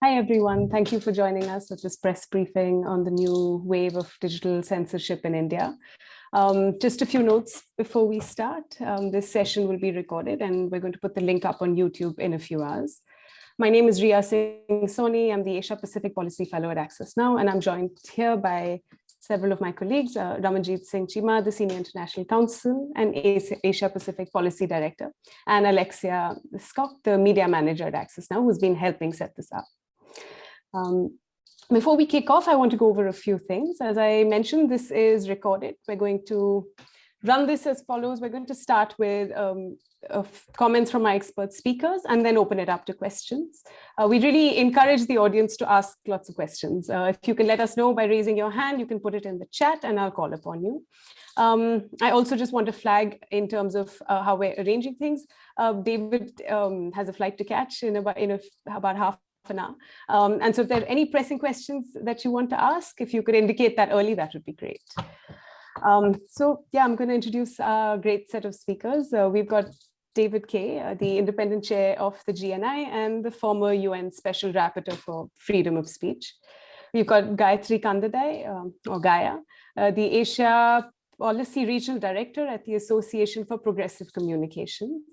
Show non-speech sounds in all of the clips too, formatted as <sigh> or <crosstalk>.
Hi, everyone. Thank you for joining us at this press briefing on the new wave of digital censorship in India. Um, just a few notes before we start. Um, this session will be recorded and we're going to put the link up on YouTube in a few hours. My name is Ria Singh Soni. I'm the Asia Pacific Policy Fellow at Access Now, and I'm joined here by several of my colleagues, uh, Raman Jit Singh Chima, the Senior International Counsel and Asia Pacific Policy Director, and Alexia Scott, the Media Manager at Access Now, who's been helping set this up. Um, before we kick off, I want to go over a few things. As I mentioned, this is recorded. We're going to run this as follows. We're going to start with um, comments from our expert speakers and then open it up to questions. Uh, we really encourage the audience to ask lots of questions. Uh, if you can let us know by raising your hand, you can put it in the chat and I'll call upon you. Um, I also just want to flag in terms of uh, how we're arranging things. Uh, David um, has a flight to catch in about, in a, about half an hour. Um, and so if there are any pressing questions that you want to ask, if you could indicate that early, that would be great. Um, so yeah, I'm going to introduce a great set of speakers. Uh, we've got David Kaye, uh, the independent chair of the GNI and the former UN Special Rapporteur for Freedom of Speech. We've got Gayatri Khandhadai, um, or Gaia, uh, the Asia Policy Regional Director at the Association for Progressive Communication,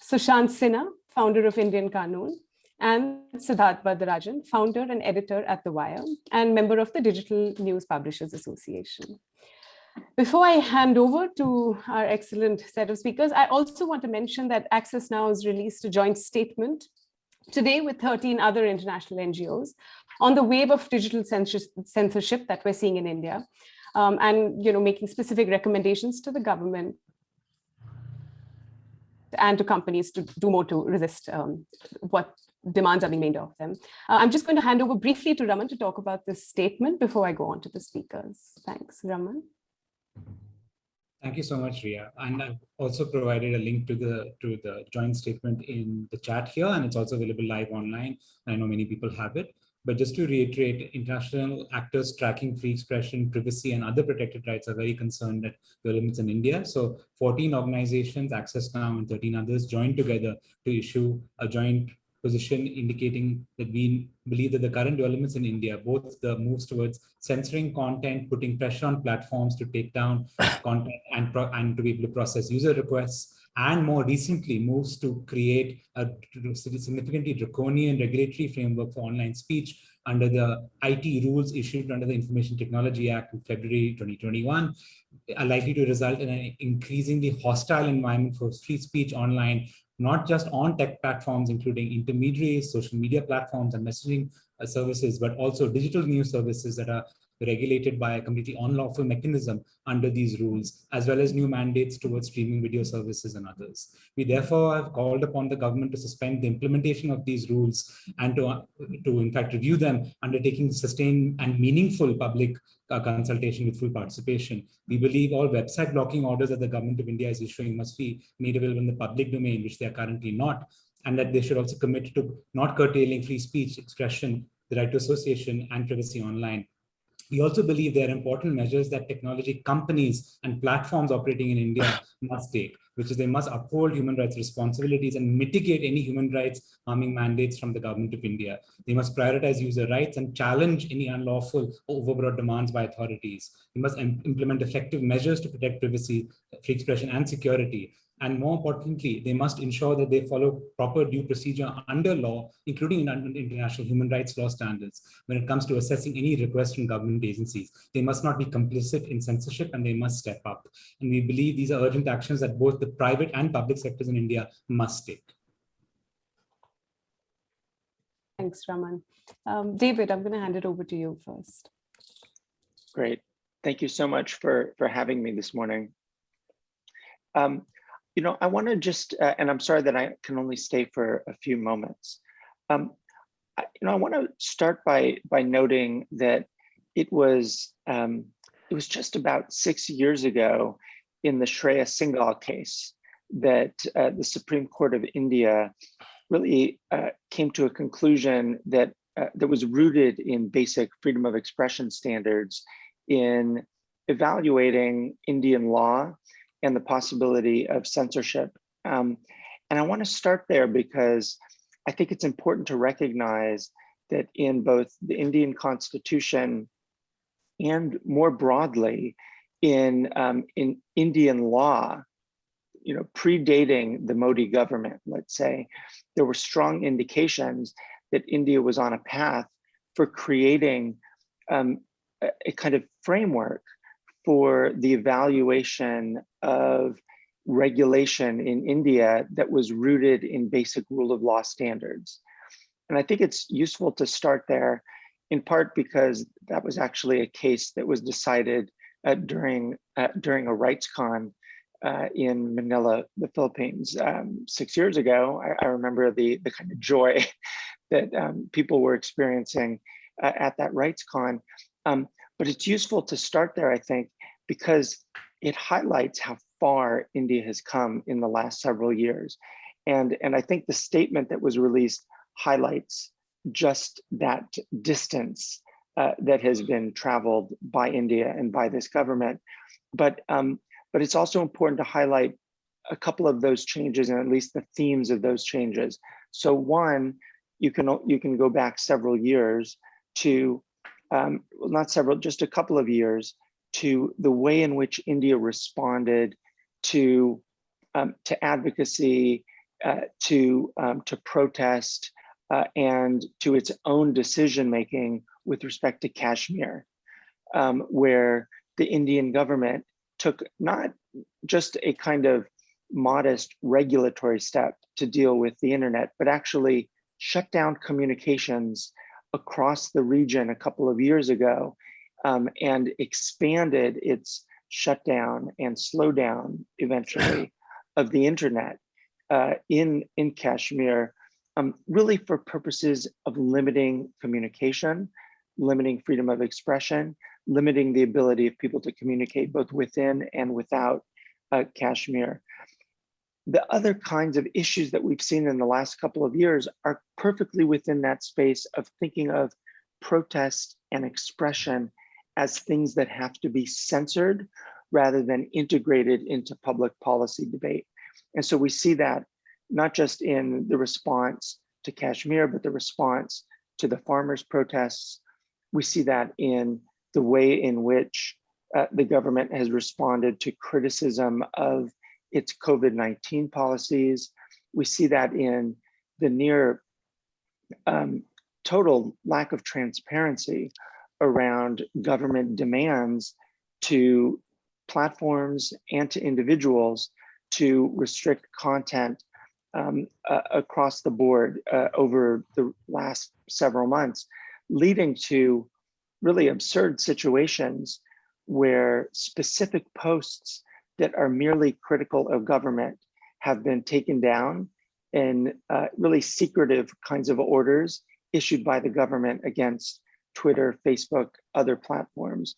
Sushant Sinha, founder of Indian Kanoon, and Siddharth Varadarajan, founder and editor at The Wire, and member of the Digital News Publishers Association. Before I hand over to our excellent set of speakers, I also want to mention that Access Now has released a joint statement today with 13 other international NGOs on the wave of digital censorship that we're seeing in India, um, and you know, making specific recommendations to the government and to companies to do more to resist um, what demands are being made of them. Uh, I'm just going to hand over briefly to Raman to talk about this statement before I go on to the speakers. Thanks, Raman. Thank you so much, Ria. And I've also provided a link to the to the joint statement in the chat here, and it's also available live online. I know many people have it. But just to reiterate, international actors tracking free expression, privacy, and other protected rights are very concerned at the limits in India. So 14 organizations, Access Now and 13 others, joined together to issue a joint position indicating that we believe that the current developments in India, both the moves towards censoring content, putting pressure on platforms to take down <laughs> content and, and to be able to process user requests, and more recently moves to create a significantly draconian regulatory framework for online speech under the IT rules issued under the Information Technology Act in February 2021 are likely to result in an increasingly hostile environment for free speech online not just on tech platforms, including intermediaries, social media platforms and messaging uh, services, but also digital news services that are regulated by a completely unlawful mechanism under these rules, as well as new mandates towards streaming video services and others. We therefore have called upon the government to suspend the implementation of these rules and to, to in fact review them, undertaking sustained and meaningful public uh, consultation with full participation. We believe all website blocking orders that the government of India is issuing must be made available in the public domain, which they are currently not, and that they should also commit to not curtailing free speech, expression, the right to association, and privacy online. We also believe there are important measures that technology companies and platforms operating in India <laughs> must take, which is they must uphold human rights responsibilities and mitigate any human rights harming mandates from the government of India. They must prioritize user rights and challenge any unlawful or overbroad demands by authorities. They must implement effective measures to protect privacy, free expression and security and more importantly, they must ensure that they follow proper due procedure under law, including in international human rights law standards, when it comes to assessing any request from government agencies. They must not be complicit in censorship and they must step up. And we believe these are urgent actions that both the private and public sectors in India must take. Thanks, Raman. Um, David, I'm going to hand it over to you first. Great. Thank you so much for, for having me this morning. Um, you know, I want to just, uh, and I'm sorry that I can only stay for a few moments. Um, I, you know, I want to start by by noting that it was um, it was just about six years ago in the Shreya Singhal case that uh, the Supreme Court of India really uh, came to a conclusion that uh, that was rooted in basic freedom of expression standards in evaluating Indian law and the possibility of censorship. Um, and I want to start there because I think it's important to recognize that in both the Indian constitution and more broadly in, um, in Indian law, you know, predating the Modi government, let's say, there were strong indications that India was on a path for creating um, a, a kind of framework for the evaluation of regulation in India that was rooted in basic rule of law standards. And I think it's useful to start there in part because that was actually a case that was decided uh, during uh, during a RightsCon uh, in Manila, the Philippines, um, six years ago. I, I, remember the the kind of joy <laughs> that um, people were experiencing uh, at that RightsCon. Um, but it's useful to start there, I think, because it highlights how far India has come in the last several years. And, and I think the statement that was released highlights just that distance uh, that has been traveled by India and by this government. But, um, but it's also important to highlight a couple of those changes and at least the themes of those changes. So one, you can, you can go back several years to, um, well, not several, just a couple of years to the way in which India responded to, um, to advocacy, uh, to, um, to protest, uh, and to its own decision making with respect to Kashmir, um, where the Indian government took not just a kind of modest regulatory step to deal with the internet, but actually shut down communications across the region a couple of years ago um, and expanded its shutdown and slowdown eventually <clears throat> of the internet uh, in, in Kashmir, um, really for purposes of limiting communication, limiting freedom of expression, limiting the ability of people to communicate both within and without uh, Kashmir. The other kinds of issues that we've seen in the last couple of years are perfectly within that space of thinking of protest and expression as things that have to be censored rather than integrated into public policy debate. And so we see that not just in the response to Kashmir, but the response to the farmers' protests. We see that in the way in which uh, the government has responded to criticism of its COVID-19 policies. We see that in the near um, total lack of transparency around government demands to platforms and to individuals to restrict content um, uh, across the board uh, over the last several months, leading to really absurd situations where specific posts that are merely critical of government have been taken down in uh, really secretive kinds of orders issued by the government against Twitter, Facebook, other platforms.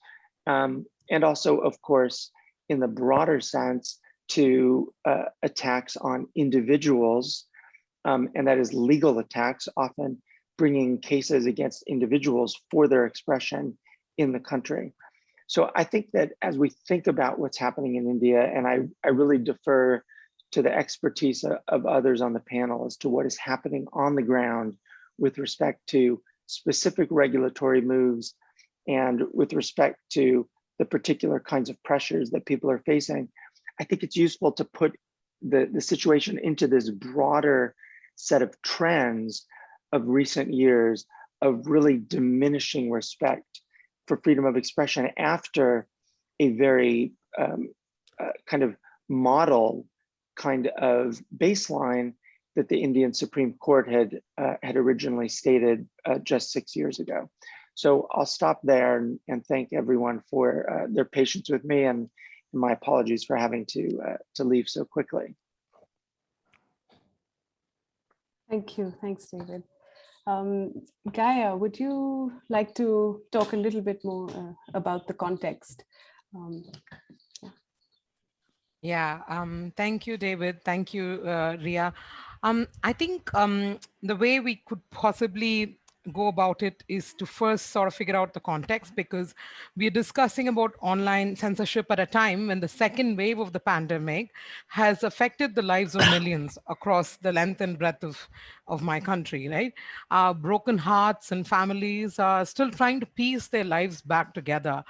Um, and also, of course, in the broader sense, to uh, attacks on individuals, um, and that is legal attacks, often bringing cases against individuals for their expression in the country. So I think that as we think about what's happening in India, and I, I really defer to the expertise of, of others on the panel as to what is happening on the ground with respect to specific regulatory moves and with respect to the particular kinds of pressures that people are facing, I think it's useful to put the, the situation into this broader set of trends of recent years of really diminishing respect for freedom of expression after a very um, uh, kind of model kind of baseline that the Indian Supreme Court had uh, had originally stated uh, just six years ago. So I'll stop there and, and thank everyone for uh, their patience with me and my apologies for having to uh, to leave so quickly. Thank you. Thanks, David. Um, Gaia, would you like to talk a little bit more uh, about the context? Um, yeah, yeah um, thank you, David. Thank you, uh, Ria. Um, I think um, the way we could possibly go about it is to first sort of figure out the context because we're discussing about online censorship at a time when the second wave of the pandemic has affected the lives of millions across the length and breadth of, of my country, right? Uh, broken hearts and families are still trying to piece their lives back together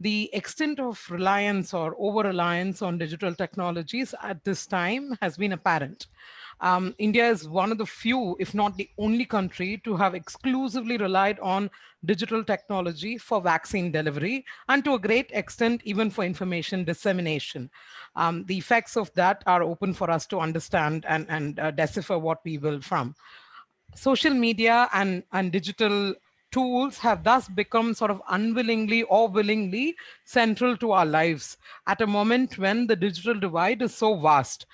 the extent of reliance or over-reliance on digital technologies at this time has been apparent. Um, India is one of the few, if not the only country to have exclusively relied on digital technology for vaccine delivery and to a great extent, even for information dissemination. Um, the effects of that are open for us to understand and, and uh, decipher what we will from. Social media and, and digital tools have thus become sort of unwillingly or willingly central to our lives at a moment when the digital divide is so vast.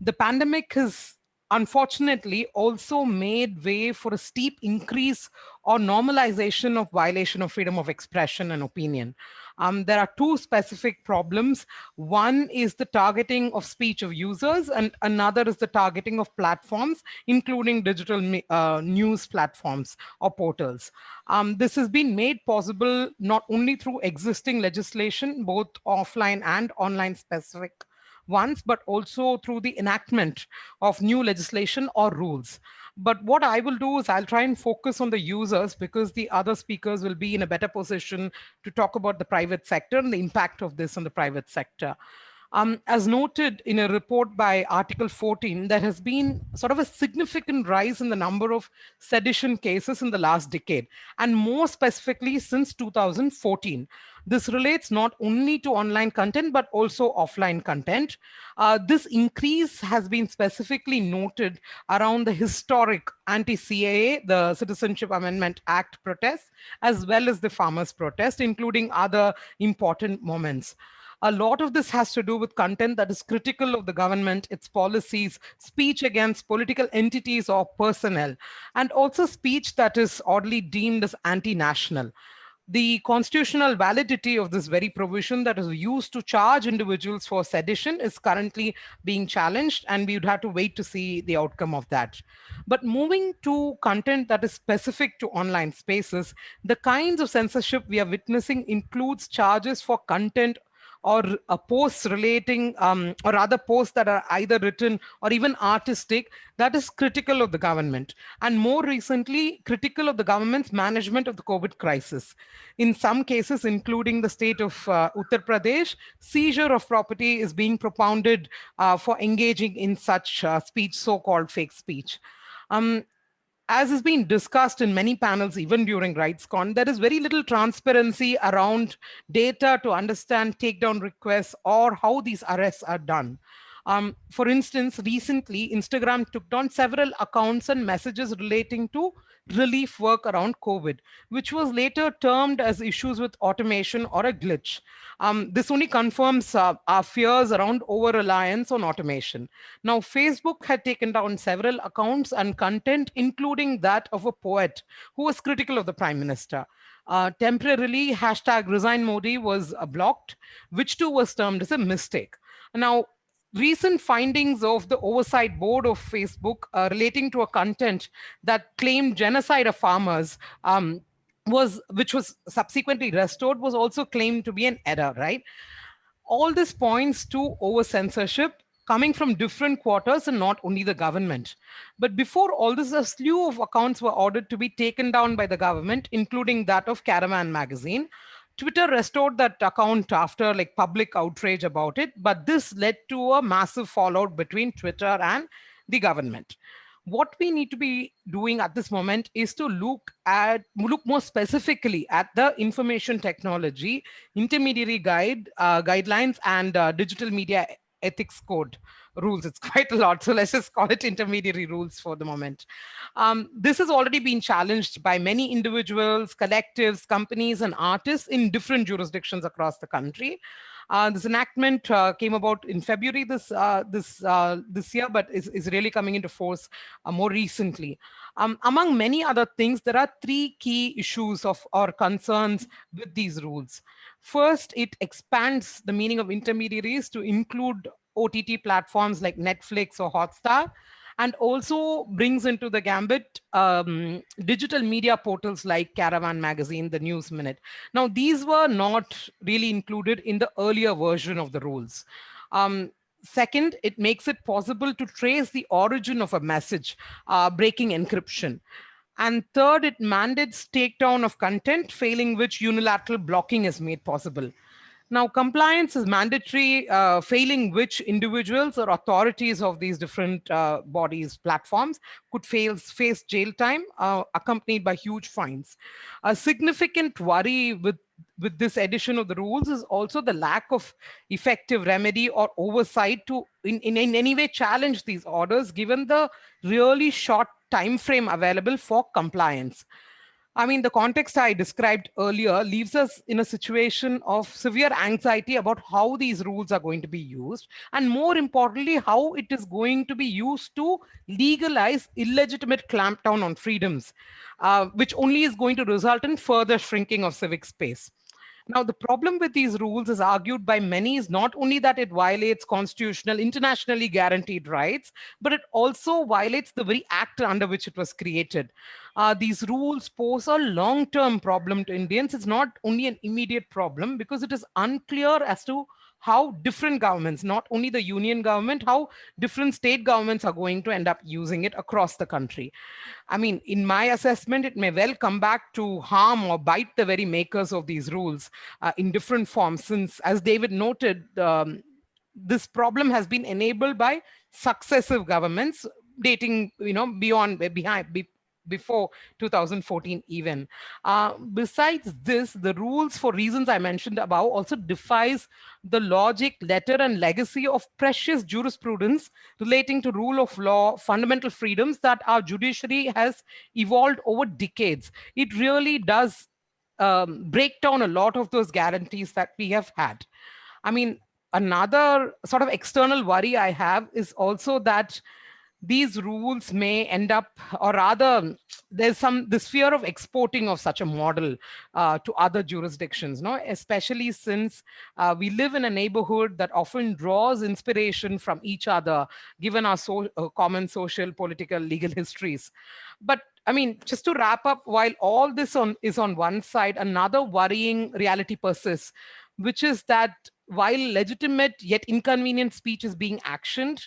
The pandemic has unfortunately also made way for a steep increase or normalization of violation of freedom of expression and opinion. Um, there are two specific problems. One is the targeting of speech of users and another is the targeting of platforms, including digital uh, news platforms or portals. Um, this has been made possible not only through existing legislation, both offline and online specific once, but also through the enactment of new legislation or rules. But what I will do is I'll try and focus on the users because the other speakers will be in a better position to talk about the private sector and the impact of this on the private sector. Um, as noted in a report by Article 14, there has been sort of a significant rise in the number of sedition cases in the last decade, and more specifically since 2014. This relates not only to online content, but also offline content. Uh, this increase has been specifically noted around the historic anti-CAA, the Citizenship Amendment Act protests, as well as the farmers' protest, including other important moments. A lot of this has to do with content that is critical of the government, its policies, speech against political entities or personnel, and also speech that is oddly deemed as anti-national the constitutional validity of this very provision that is used to charge individuals for sedition is currently being challenged and we would have to wait to see the outcome of that. But moving to content that is specific to online spaces, the kinds of censorship we are witnessing includes charges for content or a posts relating um, or other posts that are either written or even artistic that is critical of the government and more recently critical of the government's management of the COVID crisis. In some cases, including the state of uh, Uttar Pradesh, seizure of property is being propounded uh, for engaging in such uh, speech, so-called fake speech. Um, as has been discussed in many panels, even during RightsCon, there is very little transparency around data to understand takedown requests or how these arrests are done. Um, for instance, recently, Instagram took down several accounts and messages relating to relief work around COVID, which was later termed as issues with automation or a glitch. Um, this only confirms uh, our fears around over-reliance on automation. Now, Facebook had taken down several accounts and content, including that of a poet who was critical of the prime minister. Uh, temporarily, hashtag resign Modi was uh, blocked, which too was termed as a mistake. Now, recent findings of the oversight board of Facebook uh, relating to a content that claimed genocide of farmers um, was, which was subsequently restored, was also claimed to be an error, right? All this points to over censorship coming from different quarters and not only the government. But before all this, a slew of accounts were ordered to be taken down by the government, including that of Caravan magazine. Twitter restored that account after like public outrage about it, but this led to a massive fallout between Twitter and the government. What we need to be doing at this moment is to look at look more specifically at the information technology intermediary guide uh, guidelines and uh, digital media ethics code rules. It's <laughs> quite a lot. So let's just call it intermediary rules for the moment. Um, this has already been challenged by many individuals, collectives, companies, and artists in different jurisdictions across the country. Uh, this enactment uh, came about in February this uh, this uh, this year, but is, is really coming into force uh, more recently. Um, among many other things, there are three key issues of or concerns with these rules. First, it expands the meaning of intermediaries to include OTT platforms like Netflix or Hotstar. and also brings into the gambit um, digital media portals like Caravan Magazine, the News Minute. Now, these were not really included in the earlier version of the rules. Um, Second, it makes it possible to trace the origin of a message, uh, breaking encryption. And third, it mandates takedown of content, failing which unilateral blocking is made possible. Now, compliance is mandatory, uh, failing which individuals or authorities of these different uh, bodies, platforms, could fail, face jail time uh, accompanied by huge fines. A significant worry with, with this addition of the rules is also the lack of effective remedy or oversight to in, in, in any way challenge these orders, given the really short time frame available for compliance. I mean, the context I described earlier leaves us in a situation of severe anxiety about how these rules are going to be used, and more importantly, how it is going to be used to legalize illegitimate clampdown on freedoms, uh, which only is going to result in further shrinking of civic space. Now, the problem with these rules is argued by many is not only that it violates constitutional, internationally guaranteed rights, but it also violates the very act under which it was created. Uh, these rules pose a long-term problem to Indians. It's not only an immediate problem because it is unclear as to how different governments, not only the union government, how different state governments are going to end up using it across the country. I mean, in my assessment, it may well come back to harm or bite the very makers of these rules uh, in different forms, since as David noted, um, this problem has been enabled by successive governments dating, you know, beyond, behind, before 2014 even. Uh, besides this, the rules for reasons I mentioned above also defies the logic, letter and legacy of precious jurisprudence relating to rule of law, fundamental freedoms that our judiciary has evolved over decades. It really does um, break down a lot of those guarantees that we have had. I mean, another sort of external worry I have is also that these rules may end up, or rather, there's some this fear of exporting of such a model uh, to other jurisdictions, no? especially since uh, we live in a neighborhood that often draws inspiration from each other, given our so, uh, common social, political, legal histories. But I mean, just to wrap up, while all this on, is on one side, another worrying reality persists, which is that while legitimate yet inconvenient speech is being actioned,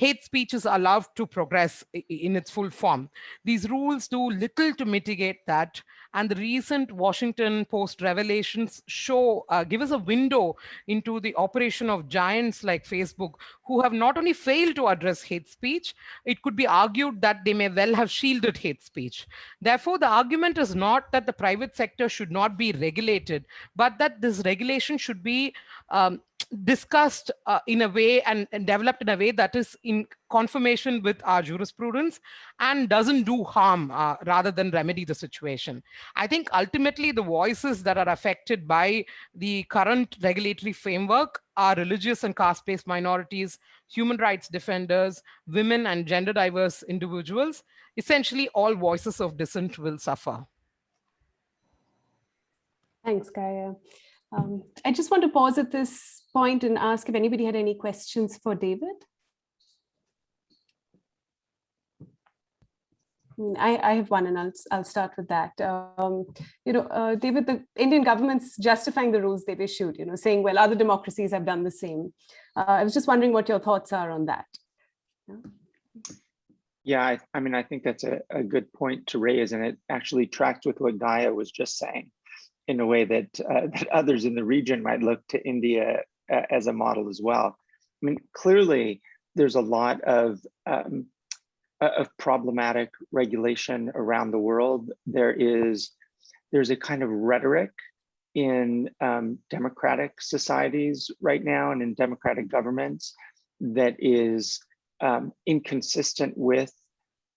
hate speech is allowed to progress in its full form. These rules do little to mitigate that. And the recent Washington Post revelations show, uh, give us a window into the operation of giants like Facebook, who have not only failed to address hate speech, it could be argued that they may well have shielded hate speech. Therefore, the argument is not that the private sector should not be regulated, but that this regulation should be um, discussed uh, in a way and, and, developed in a way that is in confirmation with our jurisprudence and doesn't do harm uh, rather than remedy the situation. I think ultimately the voices that are affected by the current regulatory framework are religious and caste-based minorities, human rights defenders, women and gender diverse individuals. Essentially all voices of dissent will suffer. Thanks, Gaia. Um, I just want to pause at this point and ask if anybody had any questions for David. I, I have one and I'll, I'll start with that. Um, you know, uh, David, the Indian government's justifying the rules they've issued, you know, saying, well, other democracies have done the same. Uh, I was just wondering what your thoughts are on that. Yeah, yeah I, I mean, I think that's a, a good point to raise, and it actually tracks with what Gaia was just saying in a way that, uh, <laughs> that others in the region might look to India uh, as a model as well. I mean, clearly there's a lot of, um, of problematic regulation around the world. There is, there's a kind of rhetoric in um, democratic societies right now and in democratic governments that is um, inconsistent with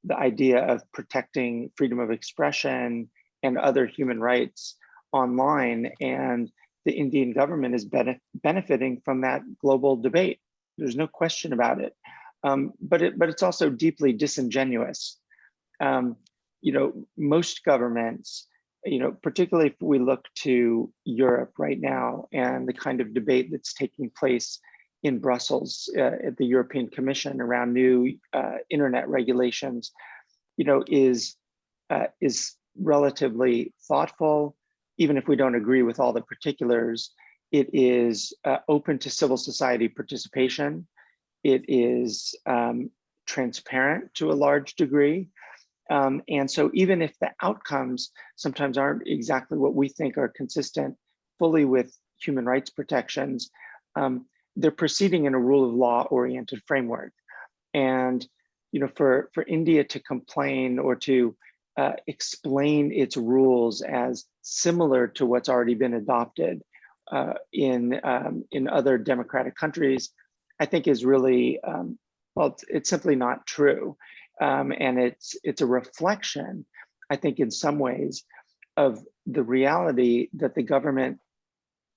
the idea of protecting freedom of expression and other human rights online and the Indian government is benef benefiting from that global debate. There's no question about it. Um, but it, but it's also deeply disingenuous. Um, you know, most governments, you know, particularly if we look to Europe right now and the kind of debate that's taking place in Brussels uh, at the European Commission around new uh, internet regulations, you know, is uh, is relatively thoughtful, even if we don't agree with all the particulars. It is uh, open to civil society participation. It is um, transparent to a large degree. Um, and so even if the outcomes sometimes aren't exactly what we think are consistent fully with human rights protections, um, they're proceeding in a rule of law oriented framework. And you know, for, for India to complain or to uh, explain its rules as similar to what's already been adopted uh, in, um, in other democratic countries, I think is really, um, well, it's, it's, simply not true. Um, and it's, it's a reflection, I think in some ways, of the reality that the government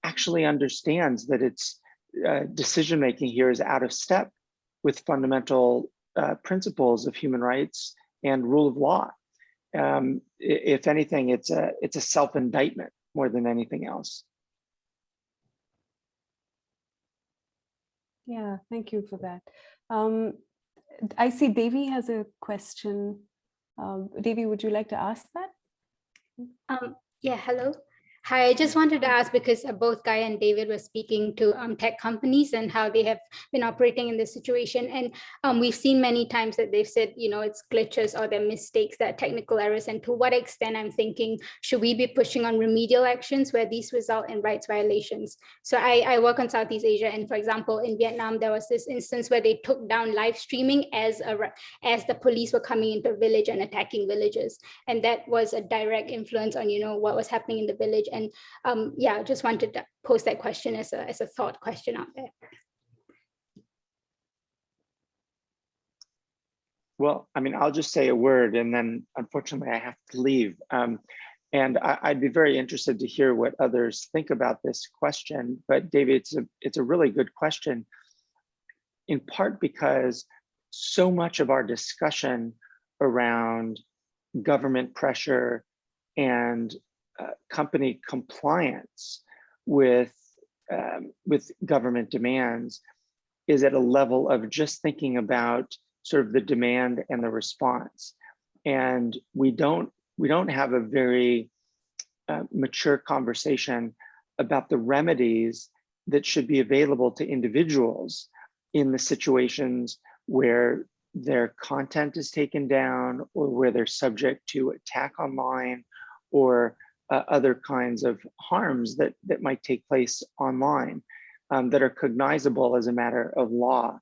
actually understands that its uh, decision making here is out of step with fundamental uh, principles of human rights and rule of law. Um, if anything, it's a it's a self indictment more than anything else. Yeah, thank you for that. Um, I see Devi has a question. Um, Devi, would you like to ask that? Um, yeah, hello. Hi, I just wanted to ask because uh, both Guy and David were speaking to um, tech companies and how they have been operating in this situation. And um, we've seen many times that they've said, you know, it's glitches or their mistakes, that technical errors. And to what extent I'm thinking, should we be pushing on remedial actions where these result in rights violations? So I, I work on Southeast Asia. And for example, in Vietnam, there was this instance where they took down live streaming as, a, as the police were coming into the village and attacking villages. And that was a direct influence on, you know, what was happening in the village and um, yeah, I just wanted to post that question as a, as a thought question out there. Well, I mean, I'll just say a word and then unfortunately I have to leave. Um, and I, would be very interested to hear what others think about this question. But David, it's a, it's a really good question, in part because so much of our discussion around government pressure and uh, company compliance with um, with government demands is at a level of just thinking about sort of the demand and the response. And we don't we don't have a very uh, mature conversation about the remedies that should be available to individuals in the situations where their content is taken down or where they're subject to attack online or uh, other kinds of harms that, that might take place online um, that are cognizable as a matter of law.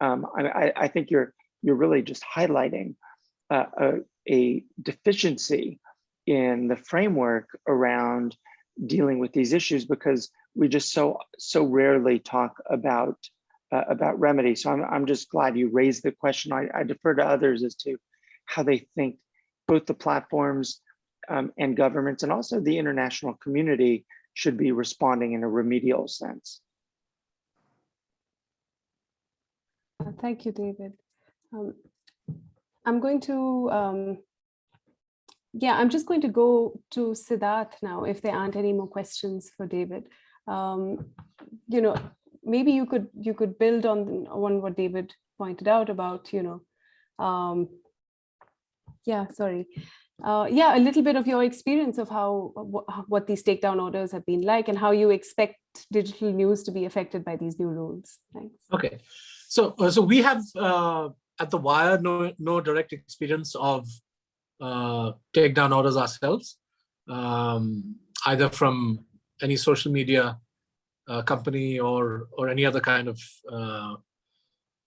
Um, I, I, think you're, you're really just highlighting uh, a, a deficiency in the framework around dealing with these issues because we just so so rarely talk about uh, about remedy. So I'm I'm just glad you raised the question. I, I defer to others as to how they think both the platforms um, and governments and also the international community should be responding in a remedial sense. Uh, thank you, David. Um, I'm going to, um, yeah, I'm just going to go to Siddharth now if there aren't any more questions for David. Um, you know, maybe you could you could build on on what David pointed out about, you know, um, yeah, sorry, uh, yeah, a little bit of your experience of how what these takedown orders have been like and how you expect digital news to be affected by these new rules. Thanks. Okay, so uh, so we have uh, at the Wire no no direct experience of uh, takedown orders ourselves, um, either from any social media uh, company or or any other kind of uh,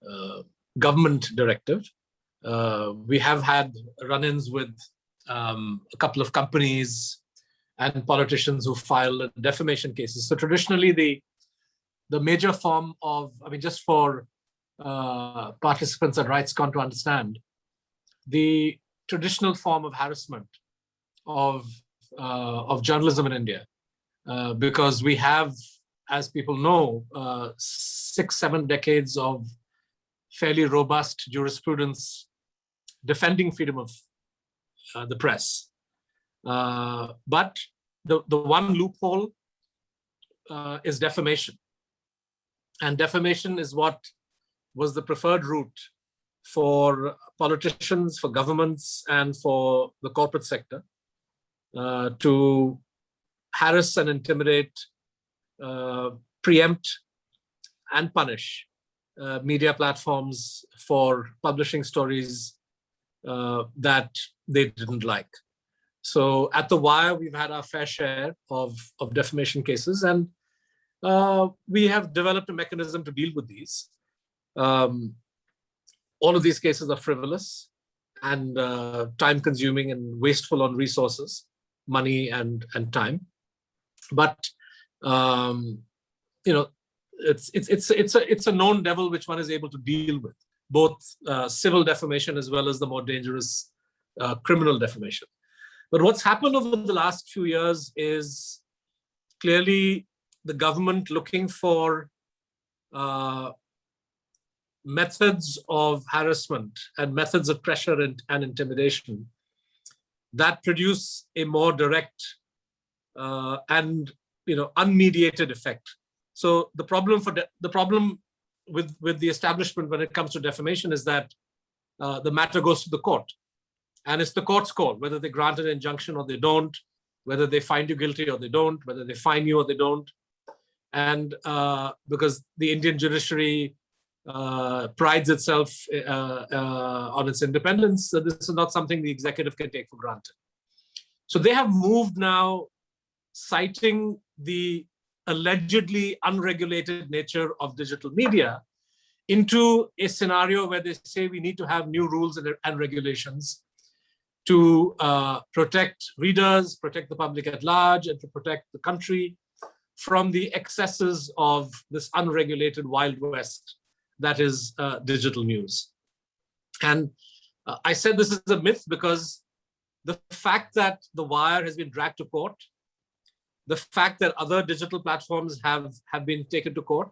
uh, government directive. Uh, we have had run-ins with um, a couple of companies and politicians who file defamation cases. So traditionally, the the major form of, I mean, just for uh, participants at RightsCon to understand, the traditional form of harassment of uh, of journalism in India, uh, because we have, as people know, uh, six, seven decades of fairly robust jurisprudence defending freedom of the press. Uh, but the, the one loophole uh, is defamation. and defamation is what was the preferred route for politicians, for governments, and for the corporate sector uh, to harass and intimidate, uh, preempt, and punish uh, media platforms for publishing stories uh, that they didn't like. So at The Wire, we've had our fair share of, of defamation cases, and uh, we have developed a mechanism to deal with these. Um, all of these cases are frivolous and uh, time consuming and wasteful on resources, money and, and time. But, um, you know, it's, it's, it's, it's, a, it's a known devil which one is able to deal with, both uh, civil defamation as well as the more dangerous uh, criminal defamation. But what's happened over the last few years is clearly the government looking for uh, methods of harassment and methods of pressure and, and intimidation that produce a more direct uh, and you know unmediated effect. So the problem for the problem with with the establishment when it comes to defamation is that uh, the matter goes to the court, and it's the court's call whether they grant an injunction or they don't, whether they find you guilty or they don't, whether they fine you or they don't, and uh, because the Indian judiciary uh, prides itself uh, uh, on its independence. So this is not something the executive can take for granted. So they have moved now, citing the allegedly unregulated nature of digital media into a scenario where they say we need to have new rules and, and regulations to uh, protect readers, protect the public at large, and to protect the country from the excesses of this unregulated Wild West that is uh, digital news. And uh, I said this is a myth because the fact that The Wire has been dragged to court, the fact that other digital platforms have, have been taken to court,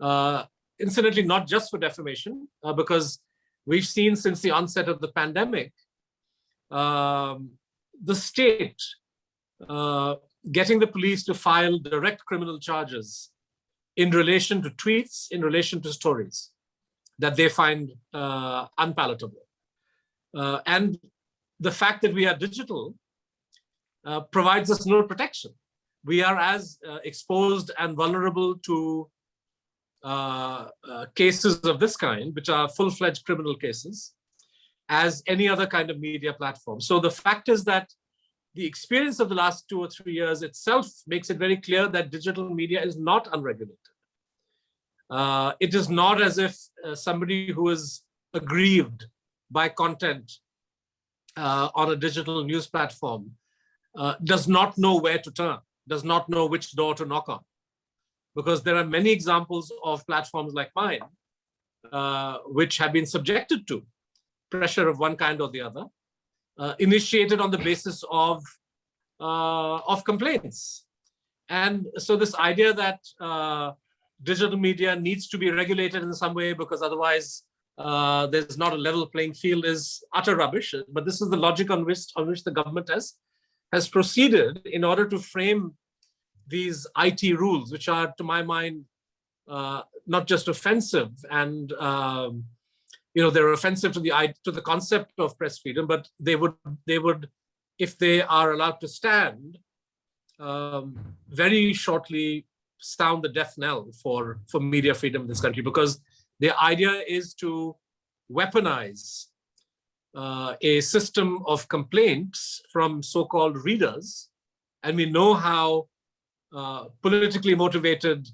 uh, incidentally, not just for defamation, uh, because we've seen since the onset of the pandemic, um, the state uh, getting the police to file direct criminal charges in relation to tweets, in relation to stories that they find uh, unpalatable. Uh, and the fact that we are digital uh, provides us no protection. We are as uh, exposed and vulnerable to uh, uh, cases of this kind, which are full-fledged criminal cases, as any other kind of media platform. So the fact is that the experience of the last two or three years itself makes it very clear that digital media is not unregulated. Uh, it is not as if uh, somebody who is aggrieved by content uh, on a digital news platform uh, does not know where to turn, does not know which door to knock on. Because there are many examples of platforms like mine, uh, which have been subjected to pressure of one kind or the other, uh, initiated on the basis of, of complaints. And so this idea that digital media needs to be regulated in some way because otherwise uh, there's not a level playing field is utter rubbish. But this is the logic on which, on which the government has, has proceeded in order to frame these IT rules, which are, to my mind, uh, not just offensive and um, you know they're offensive to the to the concept of press freedom, but they would they would if they are allowed to stand um, very shortly sound the death knell for, for media freedom in this country because the idea is to weaponize uh, a system of complaints from so-called readers. And we know how uh, politically motivated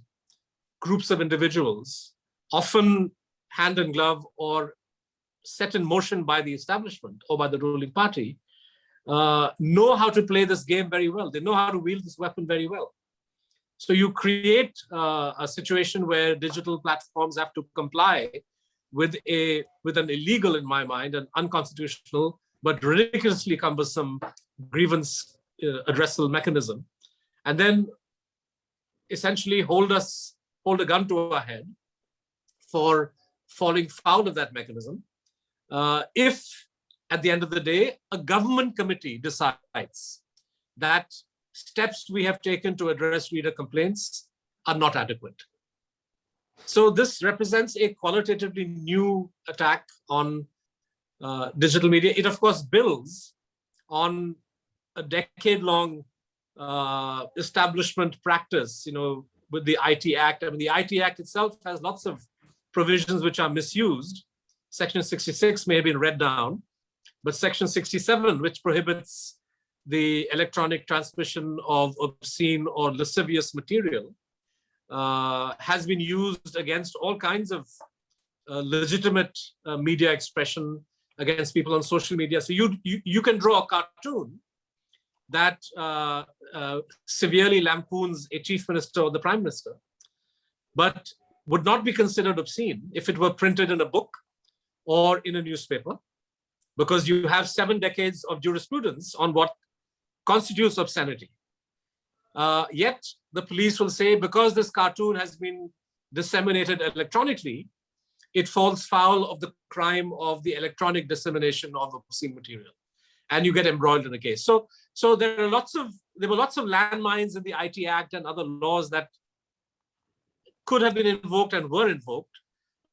groups of individuals, often hand in glove or set in motion by the establishment or by the ruling party, uh, know how to play this game very well. They know how to wield this weapon very well. So you create uh, a situation where digital platforms have to comply with a with an illegal, in my mind, an unconstitutional but ridiculously cumbersome grievance uh, addressal mechanism, and then essentially hold us hold a gun to our head for falling foul of that mechanism. Uh, if at the end of the day, a government committee decides that steps we have taken to address reader complaints are not adequate. So this represents a qualitatively new attack on uh, digital media. It of course builds on a decade-long uh, establishment practice, you know, with the IT Act. I mean, the IT Act itself has lots of provisions which are misused. Section 66 may have been read down, but Section 67, which prohibits the electronic transmission of obscene or lascivious material, uh, has been used against all kinds of uh, legitimate uh, media expression against people on social media. So you, you, you can draw a cartoon that uh, uh, severely lampoons a chief minister or the prime minister, but would not be considered obscene if it were printed in a book or in a newspaper, because you have seven decades of jurisprudence on what constitutes obscenity. Uh, yet the police will say, because this cartoon has been disseminated electronically, it falls foul of the crime of the electronic dissemination of obscene material. And you get embroiled in a case. So, so there are lots of, there were lots of landmines in the IT Act and other laws that could have been invoked and were invoked.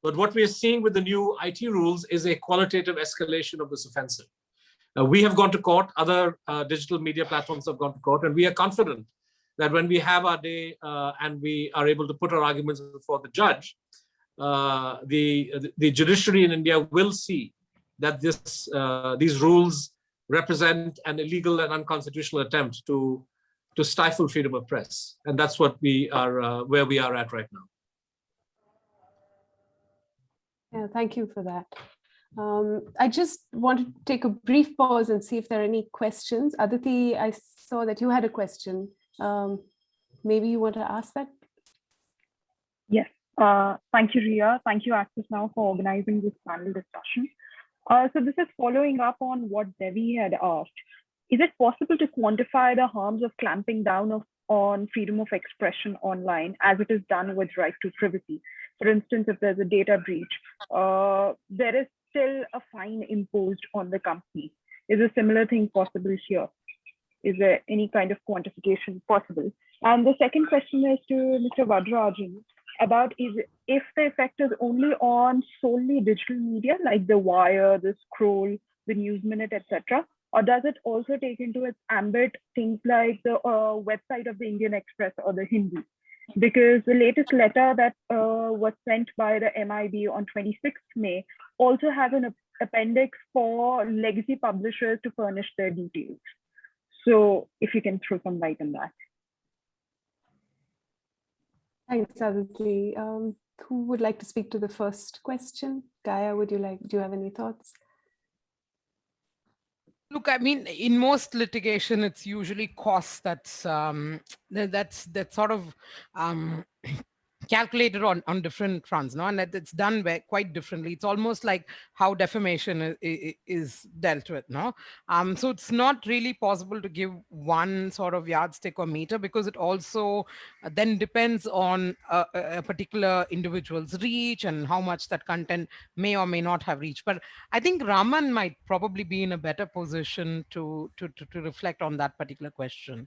But what we are seeing with the new IT rules is a qualitative escalation of this offensive. Uh, we have gone to court, other uh, digital media platforms have gone to court, and we are confident that when we have our day uh, and we are able to put our arguments before the judge, uh, the, the judiciary in India will see that this uh, these rules represent an illegal and unconstitutional attempt to to stifle freedom of press, and that's what we are uh, where we are at right now. Yeah, thank you for that. Um, I just want to take a brief pause and see if there are any questions. Aditi, I saw that you had a question. Um, maybe you want to ask that? Yes. Uh, thank you, Ria. Thank you, Access Now, for organizing this panel discussion. Uh, so this is following up on what Devi had asked. Is it possible to quantify the harms of clamping down of, on freedom of expression online as it is done with right to privacy? For instance, if there's a data breach, uh, there is still a fine imposed on the company. Is a similar thing possible here? Is there any kind of quantification possible? And the second question is to Mr. Varadarajan about is if the effect is only on solely digital media like the wire, the scroll, the news minute, etc., or does it also take into its ambit things like the uh, website of the Indian Express or the Hindu? Because the latest letter that uh, was sent by the MIB on 26th May also has an appendix for legacy publishers to furnish their details. So if you can throw some light on that. Thanks, Aditi. Um, who would like to speak to the first question? Gaia, would you like, do you have any thoughts? Look, I mean, in most litigation, it's usually cost that's um, that's that sort of um, calculated on on different fronts no? And that it's done quite differently. It's almost like how defamation is, is dealt with no? Um so it's not really possible to give one sort of yardstick or meter because it also uh, then depends on a, a, particular individual's reach and how much that content may or may not have reached. But i think raman might probably be in a better position to to to, to reflect on that particular question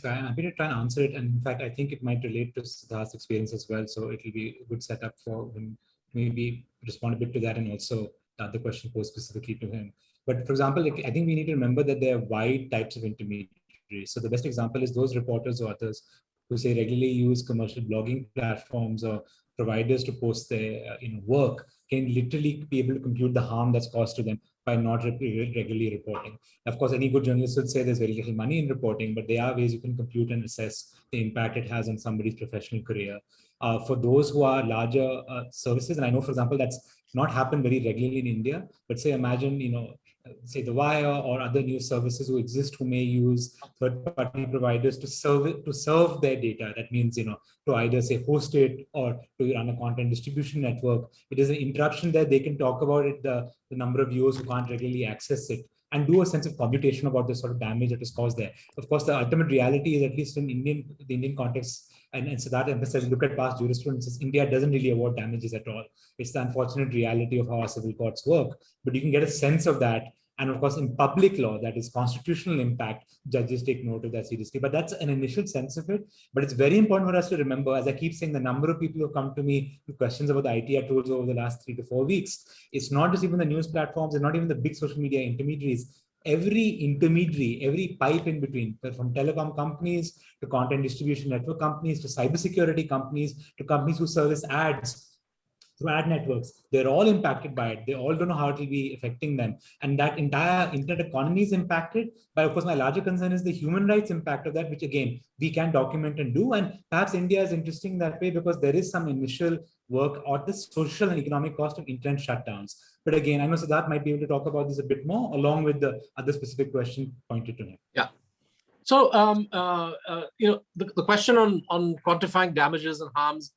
Guy. I'm happy to try and answer it. And in fact, I think it might relate to Siddharth's experience as well. So it'll be a good setup for him maybe respond a bit to that and also the other question posed specifically to him. But for example, I think we need to remember that there are wide types of intermediaries. So the best example is those reporters or others who say regularly use commercial blogging platforms or providers to post their uh, you know, work can literally be able to compute the harm that's caused to them by not regularly reporting. Of course, any good journalist would say there's very little money in reporting, but there are ways you can compute and assess the impact it has on somebody's professional career. Uh, for those who are larger uh, services, and I know, for example, that's not happened very regularly in India, but say imagine, you know, say the wire or other news services who exist who may use third-party providers to serve it, to serve their data. That means you know to either say host it or to run a content distribution network. It is an interruption that they can talk about it the, the number of viewers who can't regularly access it and do a sense of computation about the sort of damage that is caused there. Of course the ultimate reality is at least in indian the indian context and, and so that emphasizes look at past jurisprudence. India doesn't really award damages at all. It's the unfortunate reality of how our civil courts work. But you can get a sense of that. And of course, in public law, that is constitutional impact, judges take note of that seriously. But that's an initial sense of it. But it's very important for us to remember, as I keep saying, the number of people who come to me with questions about the IT rules over the last three to four weeks, it's not just even the news platforms and not even the big social media intermediaries every intermediary, every pipe in between, from telecom companies to content distribution network companies to cybersecurity companies to companies who service ads through ad networks, they're all impacted by it. They all don't know how it will be affecting them. And that entire internet economy is impacted. But of course, my larger concern is the human rights impact of that, which again, we can document and do. And perhaps India is interesting that way because there is some initial work or the social and economic cost of internet shutdowns. But again, I know Siddharth might be able to talk about this a bit more along with the other specific question pointed to him. Yeah. So, um, uh, uh, you know, the, the question on, on quantifying damages and harms,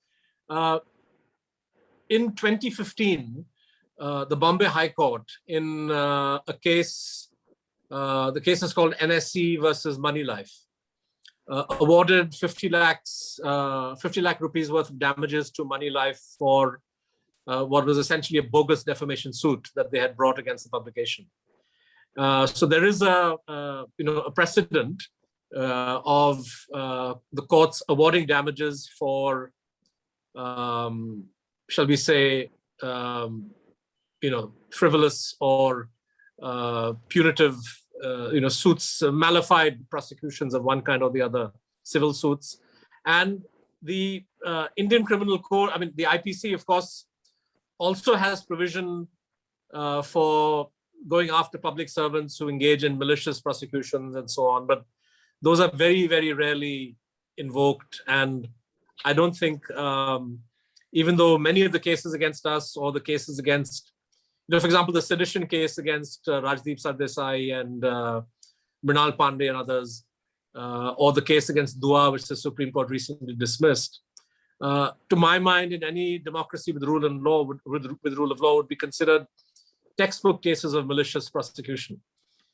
uh, in 2015, uh, the Bombay High Court in uh, a case, uh, the case is called NSE versus Moneylife, awarded 50 lakhs, 50 lakh rupees worth of damages to Moneylife for uh, what was essentially a bogus defamation suit that they had brought against the publication. Uh, so there is a, you know, a precedent uh, of uh, the courts awarding damages for, um, shall we say, um, you know, frivolous or uh, punitive, uh, you know, suits, malafide prosecutions of one kind or the other, civil suits. And the Indian Criminal Code, I mean, the IPC, of course, also has provision uh, for going after public servants who engage in malicious prosecutions and so on. But those are very, very rarely invoked. And I don't think, um, even though many of the cases against us or the cases against, you know, for example, the sedition case against uh, Rajdeep Sardesai and uh, Pandey and others, uh, or the case against Dua, which the Supreme Court recently dismissed, uh, to my mind, in any democracy with rule and law, with, with rule of law, would be considered textbook cases of malicious prosecution,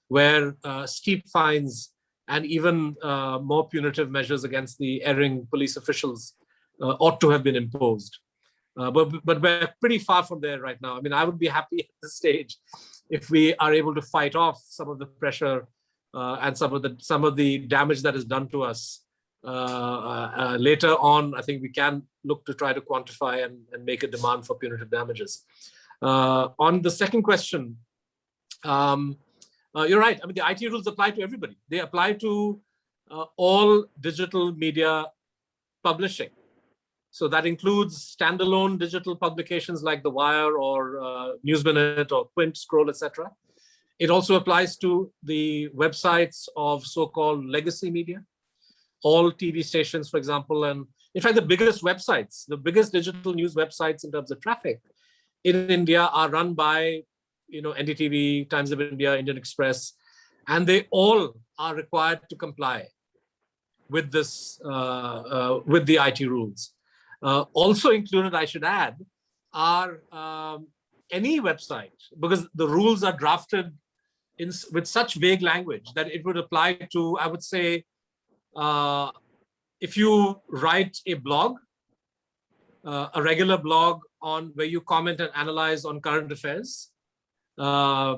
where uh, steep fines and even uh, more punitive measures against the erring police officials uh, ought to have been imposed. Uh, but, but we're pretty far from there right now. I mean, I would be happy <laughs> at this stage if we are able to fight off some of the pressure uh, and some of the some of the damage that is done to us uh, uh, uh, later on, I think we can look to try to quantify and, and make a demand for punitive damages. on the second question, um, you're right. I mean, the IT rules apply to everybody. They apply to all digital media publishing. So that includes standalone digital publications like The Wire or uh, News Minute or Quint, Scroll, etc. It also applies to the websites of so-called legacy media all TV stations, for example, and in fact, the biggest websites, the biggest digital news websites in terms of traffic in India are run by, you know, NDTV, Times of India, Indian Express, and they all are required to comply with this, uh, uh, with the IT rules. Uh, also included, I should add, are um, any website, because the rules are drafted in, with such vague language that it would apply to, I would say, uh, if you write a blog, uh, a regular blog on where you comment and analyze on current affairs, uh,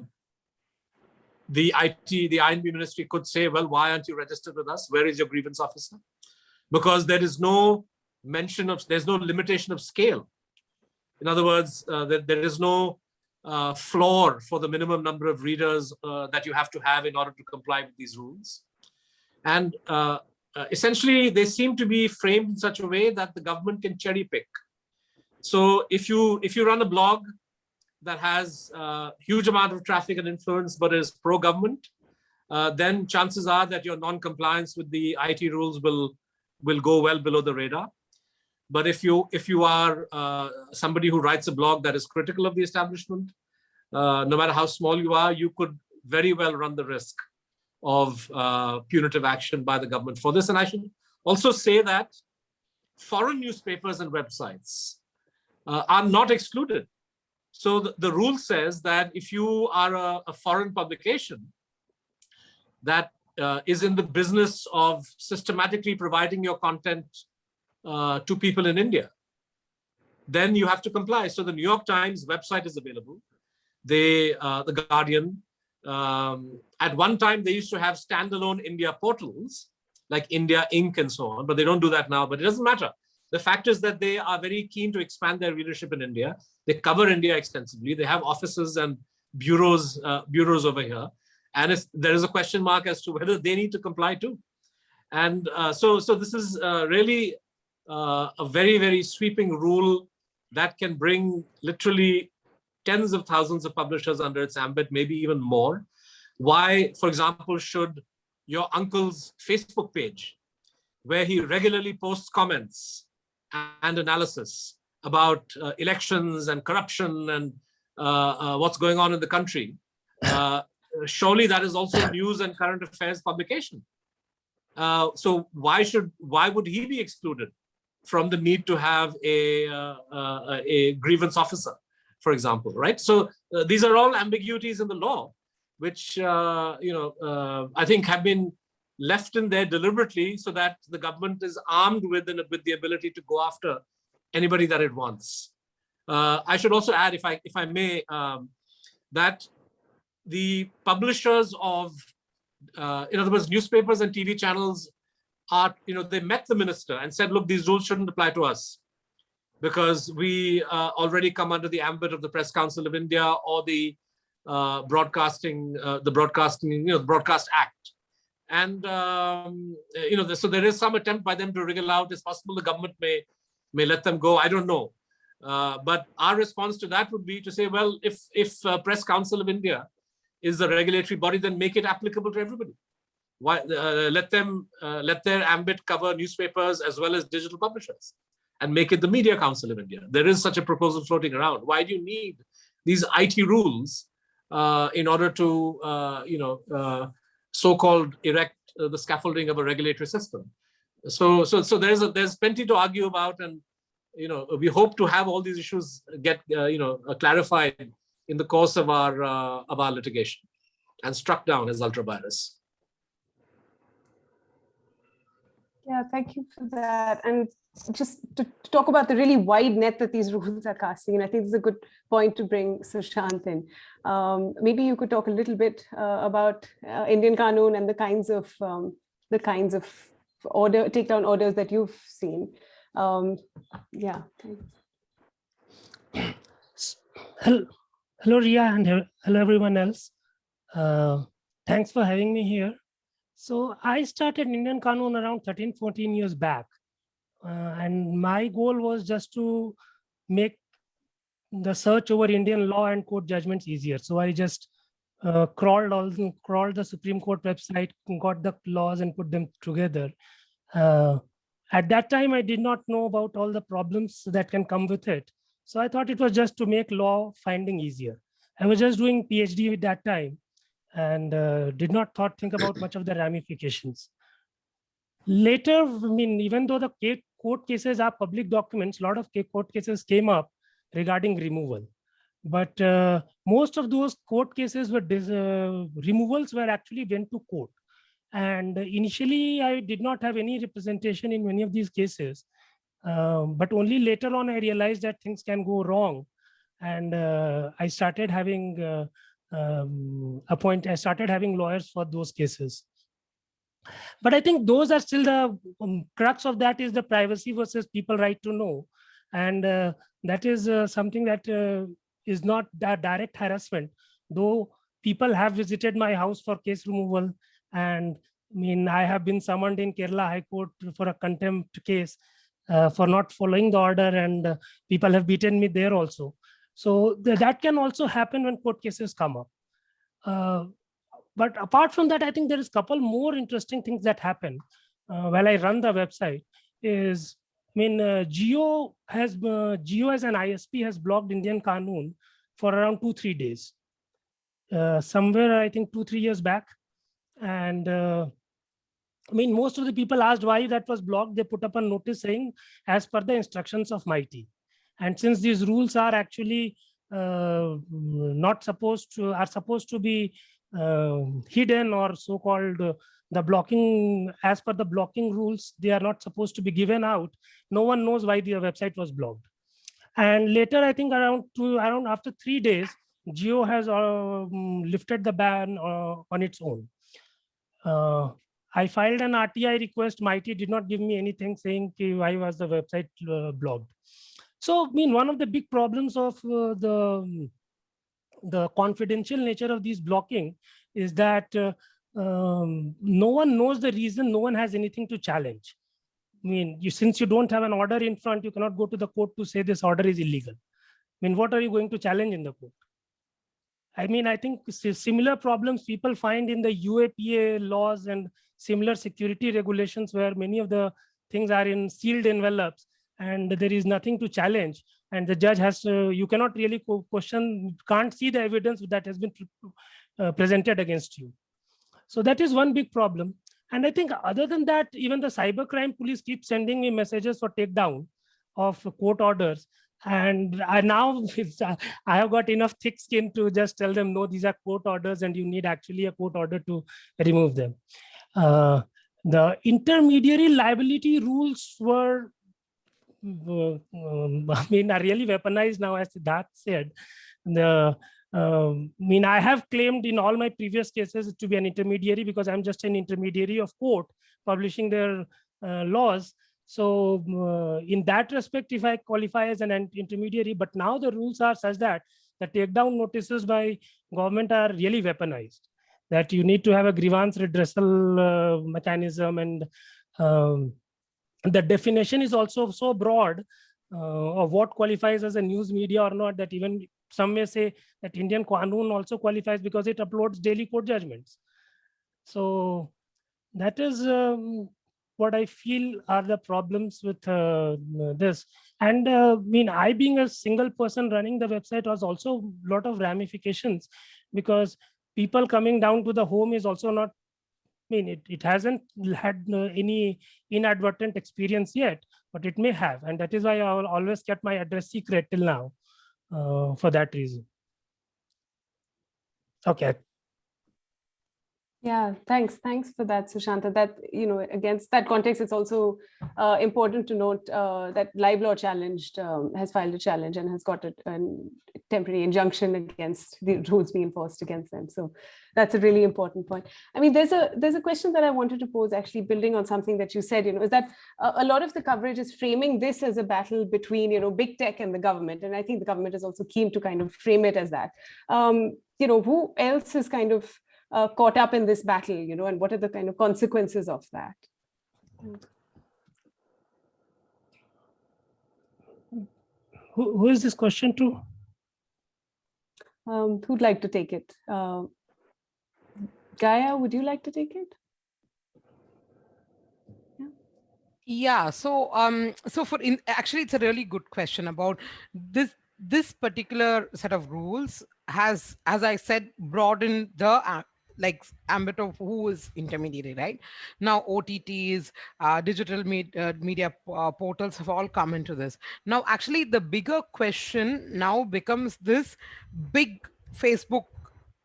the IT, the I&B ministry could say, well, why aren't you registered with us? Where is your grievance officer? Because there is no mention of, there's no limitation of scale. In other words, uh, there, there is no uh, floor for the minimum number of readers uh, that you have to have in order to comply with these rules. And uh, uh, essentially, they seem to be framed in such a way that the government can cherry pick. So if you if you run a blog that has a huge amount of traffic and influence, but is pro-government, uh, then chances are that your non-compliance with the IT rules will will go well below the radar. But if you if you are uh, somebody who writes a blog that is critical of the establishment, uh, no matter how small you are, you could very well run the risk of uh, punitive action by the government for this. And I should also say that foreign newspapers and websites uh, are not excluded. So the, the, rule says that if you are a, a foreign publication that uh, is in the business of systematically providing your content uh, to people in India, then you have to comply. So the New York Times website is available. They, uh, the Guardian, Um, at one time, they used to have standalone India portals like India Inc. and so on, but they don't do that now, but it doesn't matter. The fact is that they are very keen to expand their readership in India. They cover India extensively. They have offices and bureaus, uh, bureaus over here. And there is a question mark as to whether they need to comply too. And uh, so, so this is uh, really uh, a very, very sweeping rule that can bring literally tens of thousands of publishers under its ambit, maybe even more. Why, for example, should your uncle's Facebook page, where he regularly posts comments and analysis about uh, elections and corruption and uh, uh, what's going on in the country, uh, surely that is also news and current affairs publication. Uh, so why should why would he be excluded from the need to have a uh, a grievance officer? for example, right? So uh, these are all ambiguities in the law, which, uh, you know, uh, I think have been left in there deliberately so that the government is armed with, an, with the ability to go after anybody that it wants. Uh, I should also add, if I, if I may, um, that the publishers of, uh, in other words, newspapers and TV channels you know, they met the minister and said, look, these rules shouldn't apply to us because we uh, already come under the ambit of the Press Council of India or the uh, broadcasting, uh, the broadcasting, you know, the Broadcast Act. And, um, you know, so there is some attempt by them to wriggle out. It's possible the government may, may let them go. I don't know. Uh, but our response to that would be to say, well, if, if uh, Press Council of India is the regulatory body, then make it applicable to everybody. Why, uh, let them, let their ambit cover newspapers as well as digital publishers and make it the Media Council of India. There is such a proposal floating around. Why do you need these IT rules uh, in order to, uh, you know, uh, so-called erect uh, the scaffolding of a regulatory system? So, so, so there's a, there's plenty to argue about, and you know, we hope to have all these issues get, uh, you know, uh, clarified in the course of our of our litigation and struck down as ultra vires. Yeah, thank you for that. And just to, to, talk about the really wide net that these rules are casting, and I think it's a good point to bring Sushant in. Um, maybe you could talk a little bit uh, about uh, Indian Kanoon and the kinds of um, the kinds of order takedown orders that you've seen. Um, yeah. Hello, hello, Ria, and hello everyone else. Uh, thanks for having me here. So I started Indian Kanoon around 13, 14 years back. Uh, and my goal was just to make the search over Indian law and court judgments easier. So I just uh, crawled all crawled the Supreme Court website, got the laws and put them together. Uh, at that time, I did not know about all the problems that can come with it. So I thought it was just to make law finding easier. I was just doing PhD at that time and uh, did not thought think about <clears throat> much of the ramifications. Later, I mean, even though the court cases are public documents, a lot of court cases came up regarding removal. But uh, most of those court cases were uh, removals were actually went to court. And initially, I did not have any representation in many of these cases. Um, but only later on, I realized that things can go wrong. And uh, I started having uh, um, appoint, I started having lawyers for those cases. But I think those are still the um, crux of that is the privacy versus people right to know. And uh, that is uh, something that uh, is not that direct harassment, though people have visited my house for case removal. And I mean, I have been summoned in Kerala High Court for a contempt case uh, for not following the order and uh, people have beaten me there also. So th that can also happen when court cases come up. Uh, but apart from that, I think there is a couple more interesting things that happen uh, while I run the website is, I mean, uh, Jio has, uh, Jio as an ISP has blocked Indian Kanoon for around two, three days. Uh, somewhere, I think two, three years back. And uh, I mean, most of the people asked why that was blocked. They put up a notice saying, as per the instructions of MeitY. And since these rules are actually uh, not supposed to, are supposed to be uh, hidden or so-called uh, the blocking, as per the blocking rules, they are not supposed to be given out. No one knows why the website was blocked. And later, I think around two, around after three days, Jio has um, lifted the ban uh, on its own. Uh, I filed an RTI request. MeitY did not give me anything saying why was the website uh, blocked. So, I mean, one of the big problems of uh, the the confidential nature of these blocking is that uh, um, no one knows the reason. No one has anything to challenge. I mean, you, since you don't have an order in front, you cannot go to the court to say this order is illegal. I mean, what are you going to challenge in the court? I mean, I think similar problems people find in the UAPA laws and similar security regulations where many of the things are in sealed envelopes and there is nothing to challenge. And the judge has, uh, you cannot really question, can't see the evidence that has been uh, presented against you. So that is one big problem. And I think other than that, even the cybercrime police keep sending me messages for takedown of court orders. And I now uh, I have got enough thick skin to just tell them, no, these are court orders and you need actually a court order to remove them. Uh, the intermediary liability rules were, um, <laughs> I mean, are really weaponized now, as that said. The um, I mean, I have claimed in all my previous cases to be an intermediary because I'm just an intermediary of court publishing their uh, laws. So uh, in that respect, if I qualify as an intermediary, but now the rules are such that the takedown notices by government are really weaponized, that you need to have a grievance redressal uh, mechanism and um, the definition is also so broad uh, of what qualifies as a news media or not that even some may say that Indian Kanoon also qualifies because it uploads daily court judgments. So that is um, what I feel are the problems with uh, this. And uh, I mean, I being a single person running the website was also a lot of ramifications because people coming down to the home is also not, mean, it, it hasn't had uh, any inadvertent experience yet, but it may have. And that is why I will always kept my address secret till now uh, for that reason. Okay, yeah, thanks. Thanks for that, Sushanta. That, you know, against that context, it's also uh, important to note uh, that LiveLaw challenged, um, has filed a challenge and has got a, a, temporary injunction against the rules being enforced against them. So that's a really important point. I mean, there's a there's a question that I wanted to pose actually building on something that you said, you know, is that a, a lot of the coverage is framing this as a battle between, you know, big tech and the government. And I think the government is also keen to kind of frame it as that. Um, you know, who else is kind of uh, caught up in this battle, you know, and what are the kind of consequences of that? Who, who is this question to? Um, who'd like to take it? Uh, Gaia, would you like to take it? Yeah, so um, so for in actually, it's a really good question about this this particular set of rules has, as I said, broadened the uh, like ambit of who is intermediary, right? Now OTTs, uh, digital med uh, media uh, portals have all come into this. Now, actually, the bigger question now becomes this big Facebook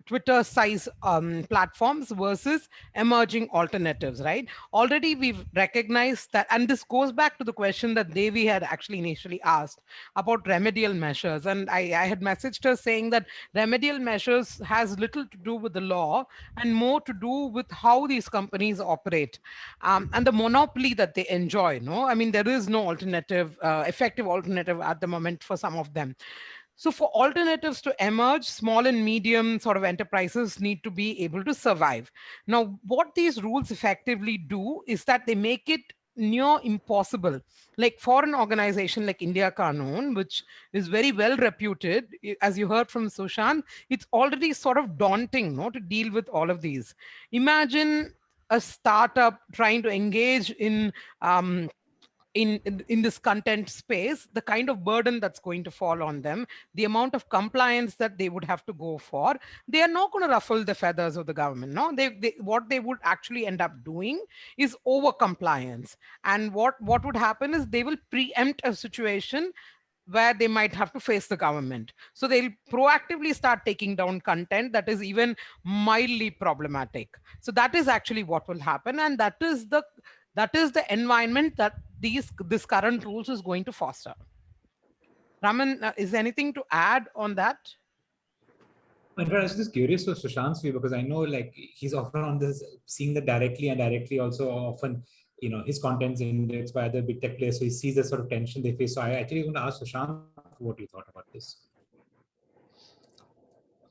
Twitter size um, platforms versus emerging alternatives, right? Already we've recognized that, and this goes back to the question that Devi had actually initially asked about remedial measures. And I, I had messaged her saying that remedial measures has little to do with the law and more to do with how these companies operate um, and the monopoly that they enjoy. No, I mean, there is no alternative, uh, effective alternative at the moment for some of them. So for alternatives to emerge, small and medium sort of enterprises need to be able to survive. Now, what these rules effectively do is that they make it near impossible. Like for an organization like India Kanoon, which is very well reputed, as you heard from Sushant, it's already sort of daunting no, to deal with all of these. Imagine a startup trying to engage in um, in, in, this content space, the kind of burden that's going to fall on them, the amount of compliance that they would have to go for, they are not going to ruffle the feathers of the government. No, they, they what they would actually end up doing is over compliance. And what, what would happen is they will preempt a situation where they might have to face the government. So they'll proactively start taking down content that is even mildly problematic. So that is actually what will happen. And that is the that is the environment that these this current rules is going to foster. Raman, uh, is anything to add on that? In fact, I was just curious for Sushant's view because I know like he's often on this, seeing that directly and directly also often, you know, his content's indexed by other big tech players. So he sees the sort of tension they face. So I actually want to ask Sushant what you thought about this.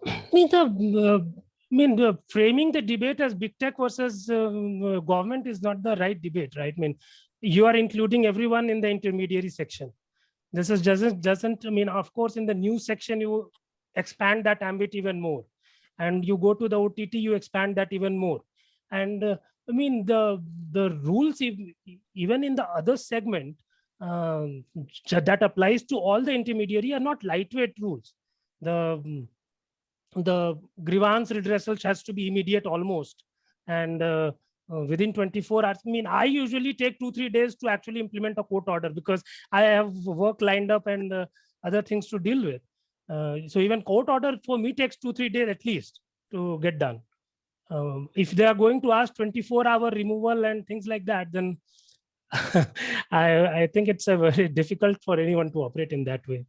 I mean, the, uh, I mean, the framing the debate as big tech versus uh, government is not the right debate, right? I mean, you are including everyone in the intermediary section. This is doesn't doesn't I mean, of course, in the new section you expand that ambit even more, and you go to the OTT, you expand that even more, and uh, I mean the the rules even in the other segment um, that applies to all the intermediary are not lightweight rules. The the grievance redressal has to be immediate almost and uh, uh, within 24 hours i mean i usually take two three days to actually implement a court order because i have work lined up and uh, other things to deal with. Uh, so even court order for me takes two three days at least to get done. Um, if they are going to ask 24 hour removal and things like that then <laughs> I, I think it's a very <laughs> difficult for anyone to operate in that way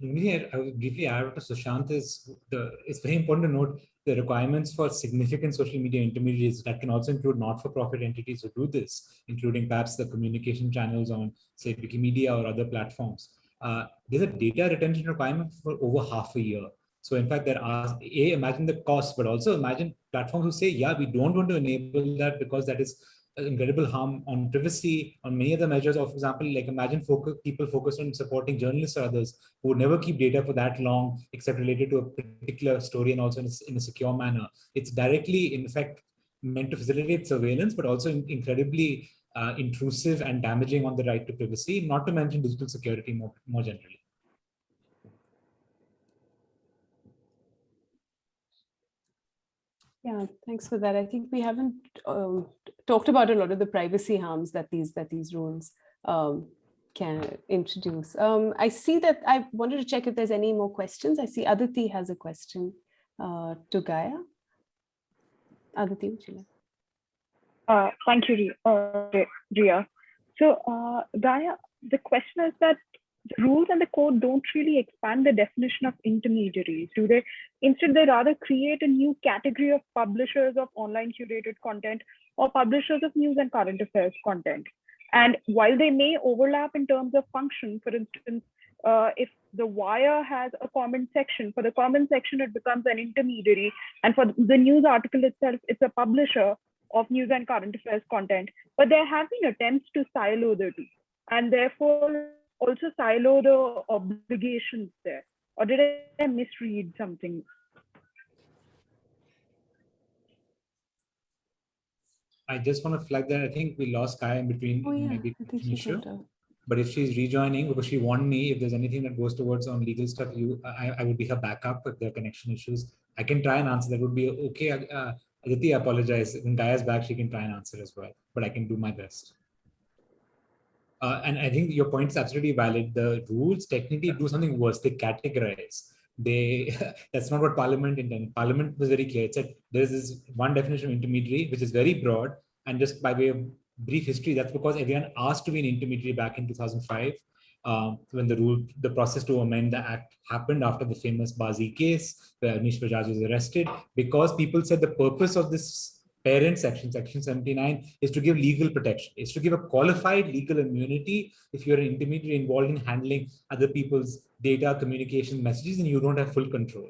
And I would briefly add to Sushant is the it's very important to note the requirements for significant social media intermediaries that can also include not-for-profit entities who do this, including perhaps the communication channels on say Wikimedia or other platforms. Uh, there's a data retention requirement for over half a year. So in fact, there are a imagine the cost, but also imagine platforms who say, yeah, we don't want to enable that because that is incredible harm on privacy, on many other measures of, for example, like imagine focus, people focused on supporting journalists or others who would never keep data for that long, except related to a particular story and also in a, in a secure manner. It's directly, in fact, meant to facilitate surveillance, but also in, incredibly uh, intrusive and damaging on the right to privacy, not to mention digital security more, more generally. Yeah, thanks for that. I think we haven't um, talked about a lot of the privacy harms that these that these rules um, can introduce. Um, I see that I wanted to check if there's any more questions. I see Aditi has a question uh, to Gaia. Aditi, would you like? Uh, thank you, Ria. Uh, so, uh, Gaia, the question is that rules and the code don't really expand the definition of intermediaries, do they? Instead, they rather create a new category of publishers of online curated content or publishers of news and current affairs content. And while they may overlap in terms of function, for instance, uh, if the wire has a comment section, for the comment section, it becomes an intermediary. And for the news article itself, it's a publisher of news and current affairs content. But there have been attempts to silo the two. And therefore, also silo the obligations there? Or did I misread something? I just want to flag that I think we lost Gaia in between oh, yeah. maybe issue. But if she's rejoining, because she warned me, if there's anything that goes towards on legal stuff, you, I, I would be her backup if there are connection issues. I can try and answer. That would be okay. Uh, Aditi, I apologize. When Gaia's back, she can try and answer as well. But I can do my best. Uh, and I think your point is absolutely valid. The rules technically do something worse. They categorize. They <laughs> that's not what Parliament intended. Parliament was very clear. It said there is this one definition of intermediary, which is very broad. And just by way of brief history, that's because everyone asked to be an intermediary back in 2005. Um, when the rule, the process to amend the act happened after the famous Bazee case, where Avnish Bajaj was arrested, because people said the purpose of this parent section, section 79, is to give legal protection, is to give a qualified legal immunity if you're an intermediary involved in handling other people's data, communication messages, and you don't have full control.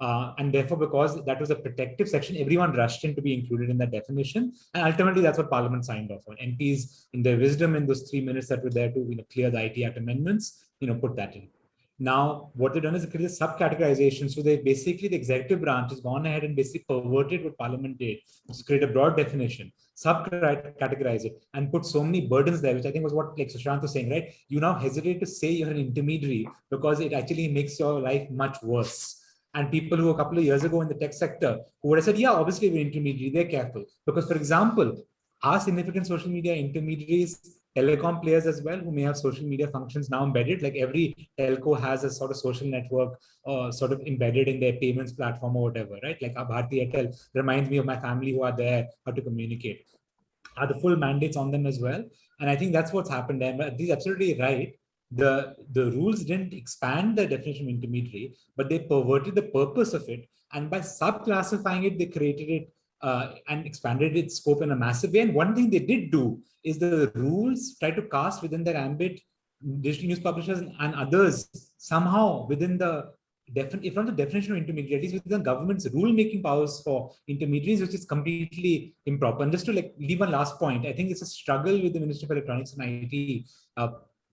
Uh, and therefore, because that was a protective section, everyone rushed in to be included in that definition. And ultimately, that's what Parliament signed off on. MPs, in their wisdom, in those three minutes that were there to you know, clear the IT Act amendments, you know, put that in. Now, what they've done is create a subcategorization. So they basically, the executive branch has gone ahead and basically perverted what parliament did, is create a broad definition, subcategorize it, and put so many burdens there, which I think was what like Sushant was saying, right? You now hesitate to say you're an intermediary because it actually makes your life much worse. And people who a couple of years ago in the tech sector who would have said, yeah, obviously we're intermediary, they're careful. Because for example, our significant social media intermediaries telecom players as well who may have social media functions now embedded like every telco has a sort of social network uh, sort of embedded in their payments platform or whatever right like Bharti Airtel reminds me of my family who are there how to communicate are the full mandates on them as well and I think that's what's happened there. and he's absolutely right the, the rules didn't expand the definition of intermediary, but they perverted the purpose of it. And by subclassifying it, they created it uh, and expanded its scope in a massive way. And one thing they did do is the rules try to cast within their ambit digital news publishers and others somehow within the if not the definition of intermediaries, within the government's rule-making powers for intermediaries, which is completely improper. And just to like leave one last point, I think it's a struggle with the Ministry of Electronics and IT. Uh,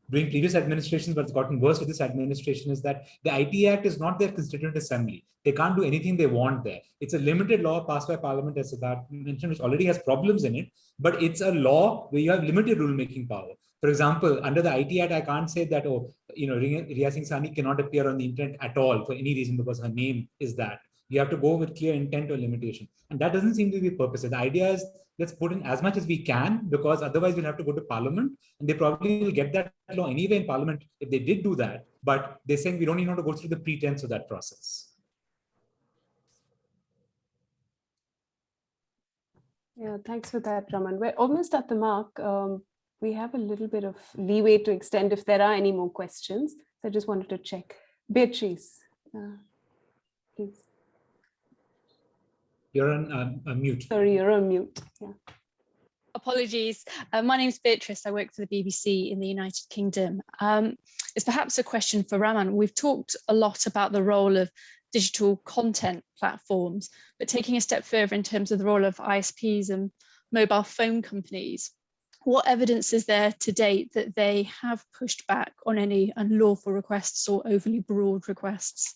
during previous administrations, but it's gotten worse with this administration, is that the IT Act is not their constituent assembly. They can't do anything they want there. It's a limited law passed by parliament, as Siddharth mentioned, which already has problems in it, but it's a law where you have limited rule-making power. For example, under the IT Act, I can't say that, oh, you know, Ria Singh Sahni cannot appear on the internet at all for any reason because her name is that. You have to go with clear intent or limitation. And that doesn't seem to be purpose. The idea is let's put in as much as we can because otherwise we'll have to go to parliament and they probably will get that law anyway in parliament if they did do that. But they're saying we don't even want to go through the pretense of that process. Yeah, thanks for that, Raman. We're almost at the mark. Um, we have a little bit of leeway to extend if there are any more questions. So I just wanted to check. Beatrice, uh, please. You're on uh, mute. Sorry, you're on mute. Yeah. Apologies. Uh, my name is Beatrice. I work for the BBC in the United Kingdom. Um, it's perhaps a question for Raman. We've talked a lot about the role of digital content platforms, but taking a step further in terms of the role of ISPs and mobile phone companies, what evidence is there to date that they have pushed back on any unlawful requests or overly broad requests?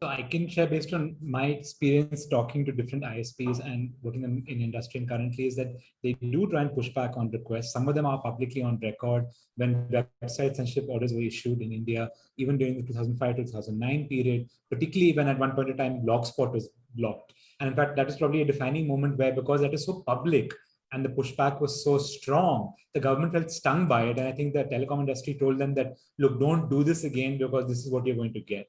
So I can share based on my experience talking to different ISPs and working in, in industry and currently is that they do try and push back on requests. Some of them are publicly on record when website censorship orders were issued in India, even during the 2005 to 2009 period, particularly when at one point in time Blogspot was blocked. And in fact, that is probably a defining moment where because that is so public, and the pushback was so strong, the government felt stung by it. And I think the telecom industry told them that, look, don't do this again because this is what you're going to get.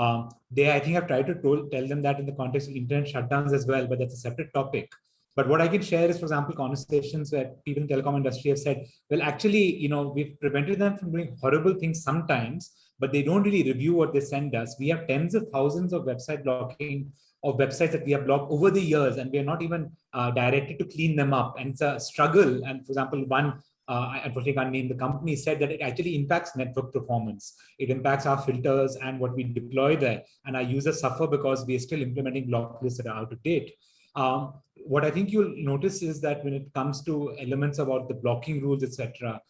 Um, they, I think, have tried to told, tell them that in the context of internet shutdowns as well, but that's a separate topic. But what I can share is, for example, conversations where people in the telecom industry have said, well, actually, you know, we've prevented them from doing horrible things sometimes, but they don't really review what they send us. We have tens of thousands of website blocking of websites that we have blocked over the years, and we are not even uh, directed to clean them up. And it's a struggle. And for example, one uh, I unfortunately can't name the company, said that it actually impacts network performance. It impacts our filters and what we deploy there. And our users suffer because we are still implementing block lists that are out of date. Um, what I think you'll notice is that when it comes to elements about the blocking rules, etc.,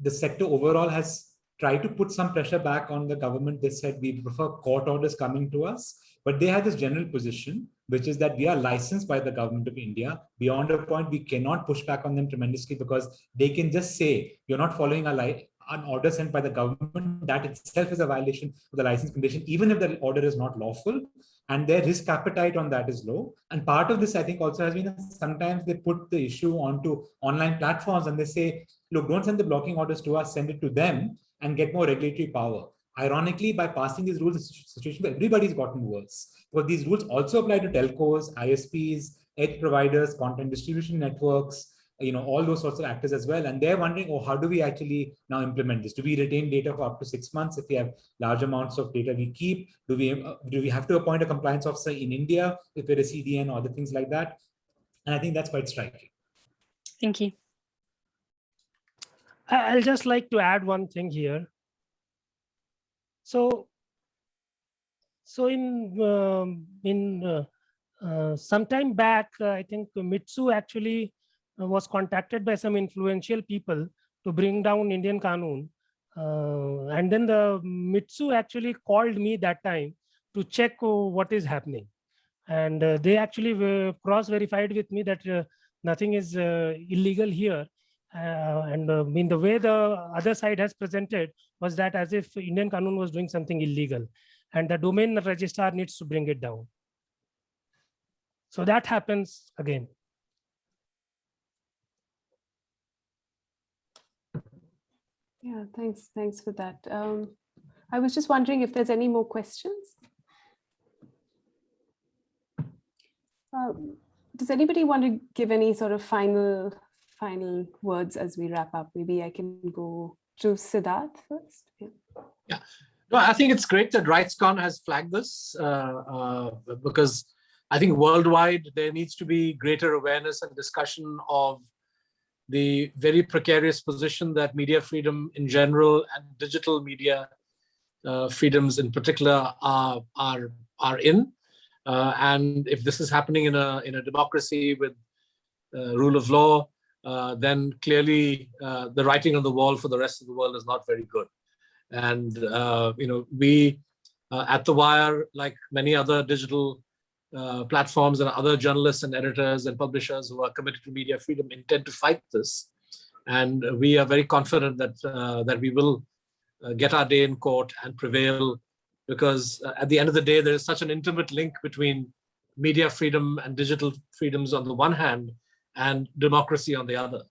the sector overall has tried to put some pressure back on the government. They said we prefer court orders coming to us but they have this general position, which is that we are licensed by the government of India. Beyond a point, we cannot push back on them tremendously because they can just say, you're not following a an order sent by the government. That itself is a violation of the license condition, even if the order is not lawful. And their risk appetite on that is low. And part of this, I think, also has been sometimes they put the issue onto online platforms and they say, look, don't send the blocking orders to us, send it to them and get more regulatory power. Ironically, by passing these rules, the situation everybody's gotten worse. But these rules also apply to telcos, ISPs, edge providers, content distribution networks, you know, all those sorts of actors as well. And they're wondering, oh, how do we actually now implement this? Do we retain data for up to six months if we have large amounts of data we keep? Do we uh, do we have to appoint a compliance officer in India if we're a CDN or other things like that? And I think that's quite striking. Thank you. I'll just like to add one thing here. So, so in um, in uh, uh, some time back, uh, I think Mitsu actually uh, was contacted by some influential people to bring down Indian Kanoon. And then the Mitsu actually called me that time to check what is happening. And they actually cross-verified with me that nothing is illegal here uh, and uh, I mean the way the other side has presented was that as if Indian Kanoon was doing something illegal and the domain registrar needs to bring it down. So that happens again. Yeah, thanks. Thanks for that. Um, I was just wondering if there's any more questions. Um, does anybody want to give any sort of final final words as we wrap up? Maybe I can go to Siddharth first. Yeah. No, I think it's great that RightsCon has flagged this uh, uh, because I think worldwide there needs to be greater awareness and discussion of the very precarious position that media freedom in general and digital media uh, freedoms in particular are are are in. Uh, and if this is happening in a in a democracy with uh, rule of law, uh, then clearly uh, the writing on the wall for the rest of the world is not very good. And uh, you know we at the Wire, like many other digital uh, platforms and other journalists and editors and publishers who are committed to media freedom intend to fight this. And we are very confident that, uh, that we will uh, get our day in court and prevail because uh, at the end of the day, there is such an intimate link between media freedom and digital freedoms on the one hand and democracy on the other,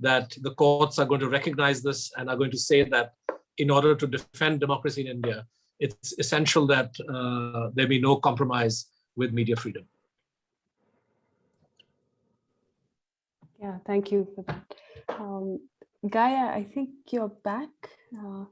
that the courts are going to recognize this and are going to say that in order to defend democracy in India, it's essential that uh, there be no compromise with media freedom. Yeah, thank you for that. Um, Gaia, I think you're back. Uh,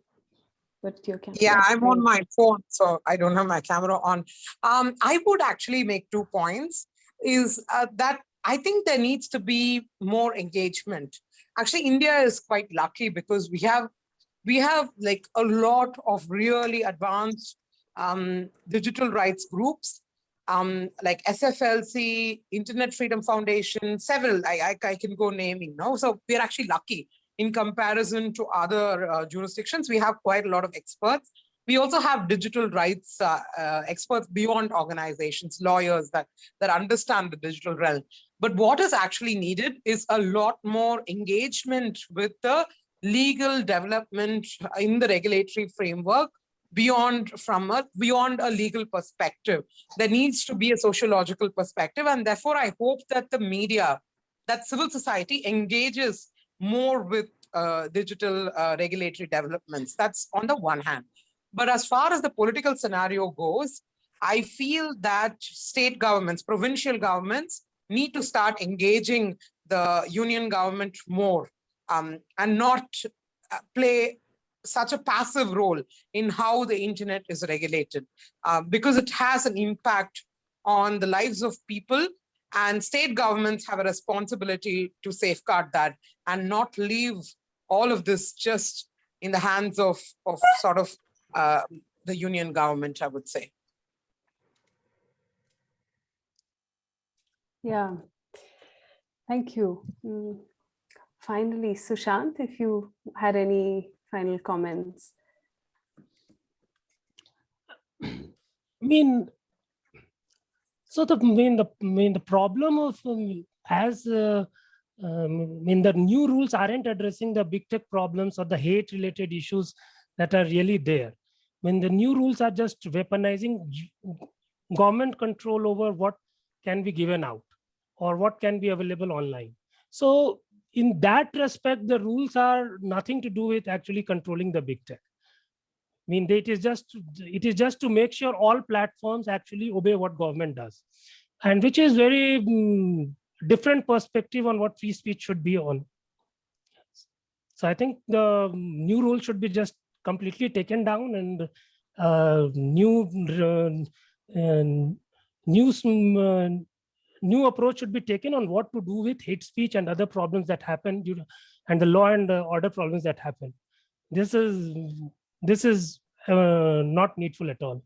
but your camera. Yeah, I'm on my phone, so I don't have my camera on. Um, I would actually make two points. Is uh, that I think there needs to be more engagement. Actually, India is quite lucky because we have we have like a lot of really advanced um, digital rights groups um, like SFLC, Internet Freedom Foundation, several, I, I, I, can go naming now. So we're actually lucky in comparison to other uh, jurisdictions. We have quite a lot of experts. We also have digital rights uh, uh, experts beyond organizations, lawyers that, that understand the digital realm. But what is actually needed is a lot more engagement with the legal development in the regulatory framework beyond from a beyond a legal perspective. There needs to be a sociological perspective and therefore i hope that the media that civil society engages more with uh, digital uh, regulatory developments. That's on the one hand. But as far as the political scenario goes i feel that state governments provincial governments need to start engaging the union government more um, and not uh, play such a passive role in how the internet is regulated uh, because it has an impact on the lives of people and state governments have a responsibility to safeguard that and not leave all of this just in the hands of, of sort of uh, the union government, I would say. Yeah, thank you. Mm. Finally, Sushant, if you had any final comments? I mean, so the mean the mean the problem of um, as uh, um, I mean the new rules aren't addressing the big tech problems or the hate related issues that are really there. When the new rules are just weaponizing government control over what can be given out or what can be available online. So in that respect, the rules are nothing to do with actually controlling the big tech. I mean, it is just it is just to make sure all platforms actually obey what government does, and which is very um, different perspective on what free speech should be on. So I think the new rule should be just completely taken down and uh, new uh, new uh, new approach should be taken on what to do with hate speech and other problems that happen due to, and the law and order problems that happen. This is this is uh, not needful at all.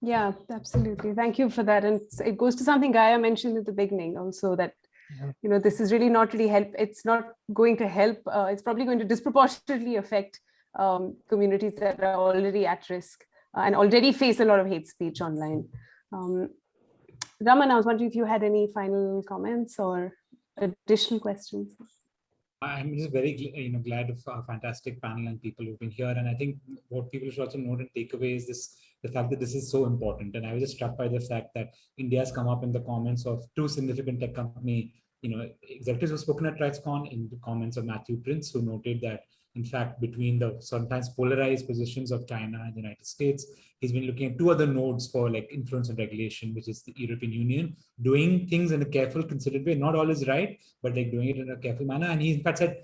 Yeah, absolutely. Thank you for that. And it goes to something Gaia mentioned at the beginning also that, yeah. you know, this is really not really help. It's not going to help. Uh, it's probably going to disproportionately affect um, communities that are already at risk uh, and already face a lot of hate speech online. Um, Raman, I was wondering if you had any final comments or additional questions. I'm just very you know glad of a fantastic panel and people who've been here. And I think what people should also note and take away is this the fact that this is so important. And I was just struck by the fact that India has come up in the comments of two significant tech company, you know, executives who've spoken at RightsCon in the comments of Matthew Prince, who noted that in fact, between the sometimes polarized positions of China and the United States, he's been looking at two other nodes for like influence and regulation, which is the European Union, doing things in a careful, considered way. Not always right, but like doing it in a careful manner. And he in fact said,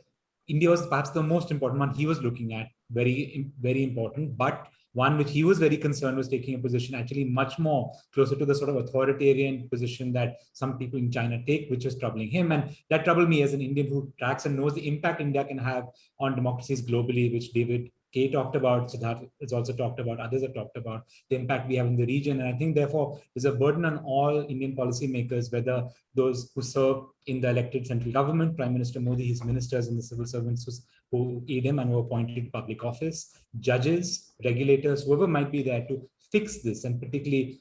India was perhaps the most important one he was looking at, very, very important, but one which he was very concerned was taking a position actually much more closer to the sort of authoritarian position that some people in China take, which was troubling him. And that troubled me as an Indian who tracks and knows the impact India can have on democracies globally, which David Kaye talked about, Siddharth has also talked about, others have talked about the impact we have in the region. And I think therefore there's a burden on all Indian policymakers, whether those who serve in the elected central government, Prime Minister Modi, his ministers and the civil servants who him and who appointed public office, judges, regulators, whoever might be there to fix this and particularly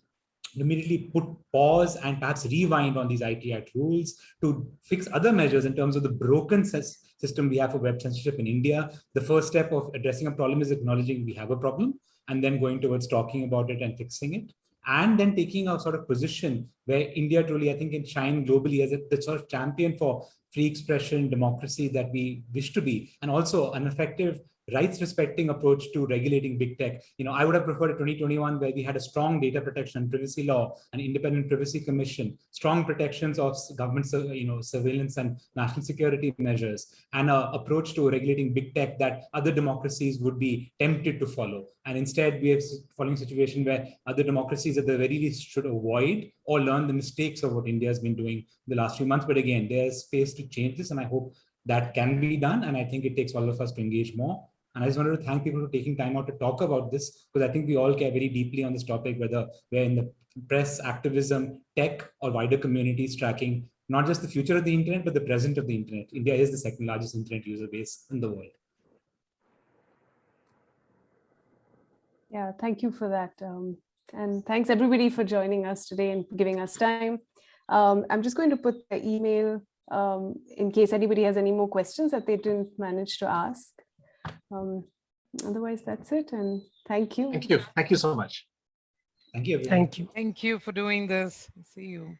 immediately put pause and perhaps rewind on these IT Act rules to fix other measures in terms of the broken system we have for web censorship in India. The first step of addressing a problem is acknowledging we have a problem and then going towards talking about it and fixing it. And then taking a sort of position where India truly, I think, can shine globally as a the sort of champion for free expression, democracy that we wish to be, and also an effective rights respecting approach to regulating big tech. You know, I would have preferred a 2021 where we had a strong data protection and privacy law, an independent privacy commission, strong protections of government, you know, surveillance and national security measures, and an approach to regulating big tech that other democracies would be tempted to follow. And instead, we are following a situation where other democracies at the very least should avoid or learn the mistakes of what India has been doing the last few months. But again, there's space to change this, and I hope that can be done. And I think it takes all of us to engage more. And I just wanted to thank people for taking time out to talk about this, because I think we all care very deeply on this topic, whether we're in the press, activism, tech, or wider communities tracking not just the future of the internet, but the present of the internet. India is the second largest internet user base in the world. Yeah, thank you for that. Um, and thanks everybody for joining us today and giving us time. Um, I'm just going to put the email um, in case anybody has any more questions that they didn't manage to ask. Um, otherwise, that's it. And thank you. Thank you. Thank you so much. Thank you. Thank you. Thank you for doing this. See you.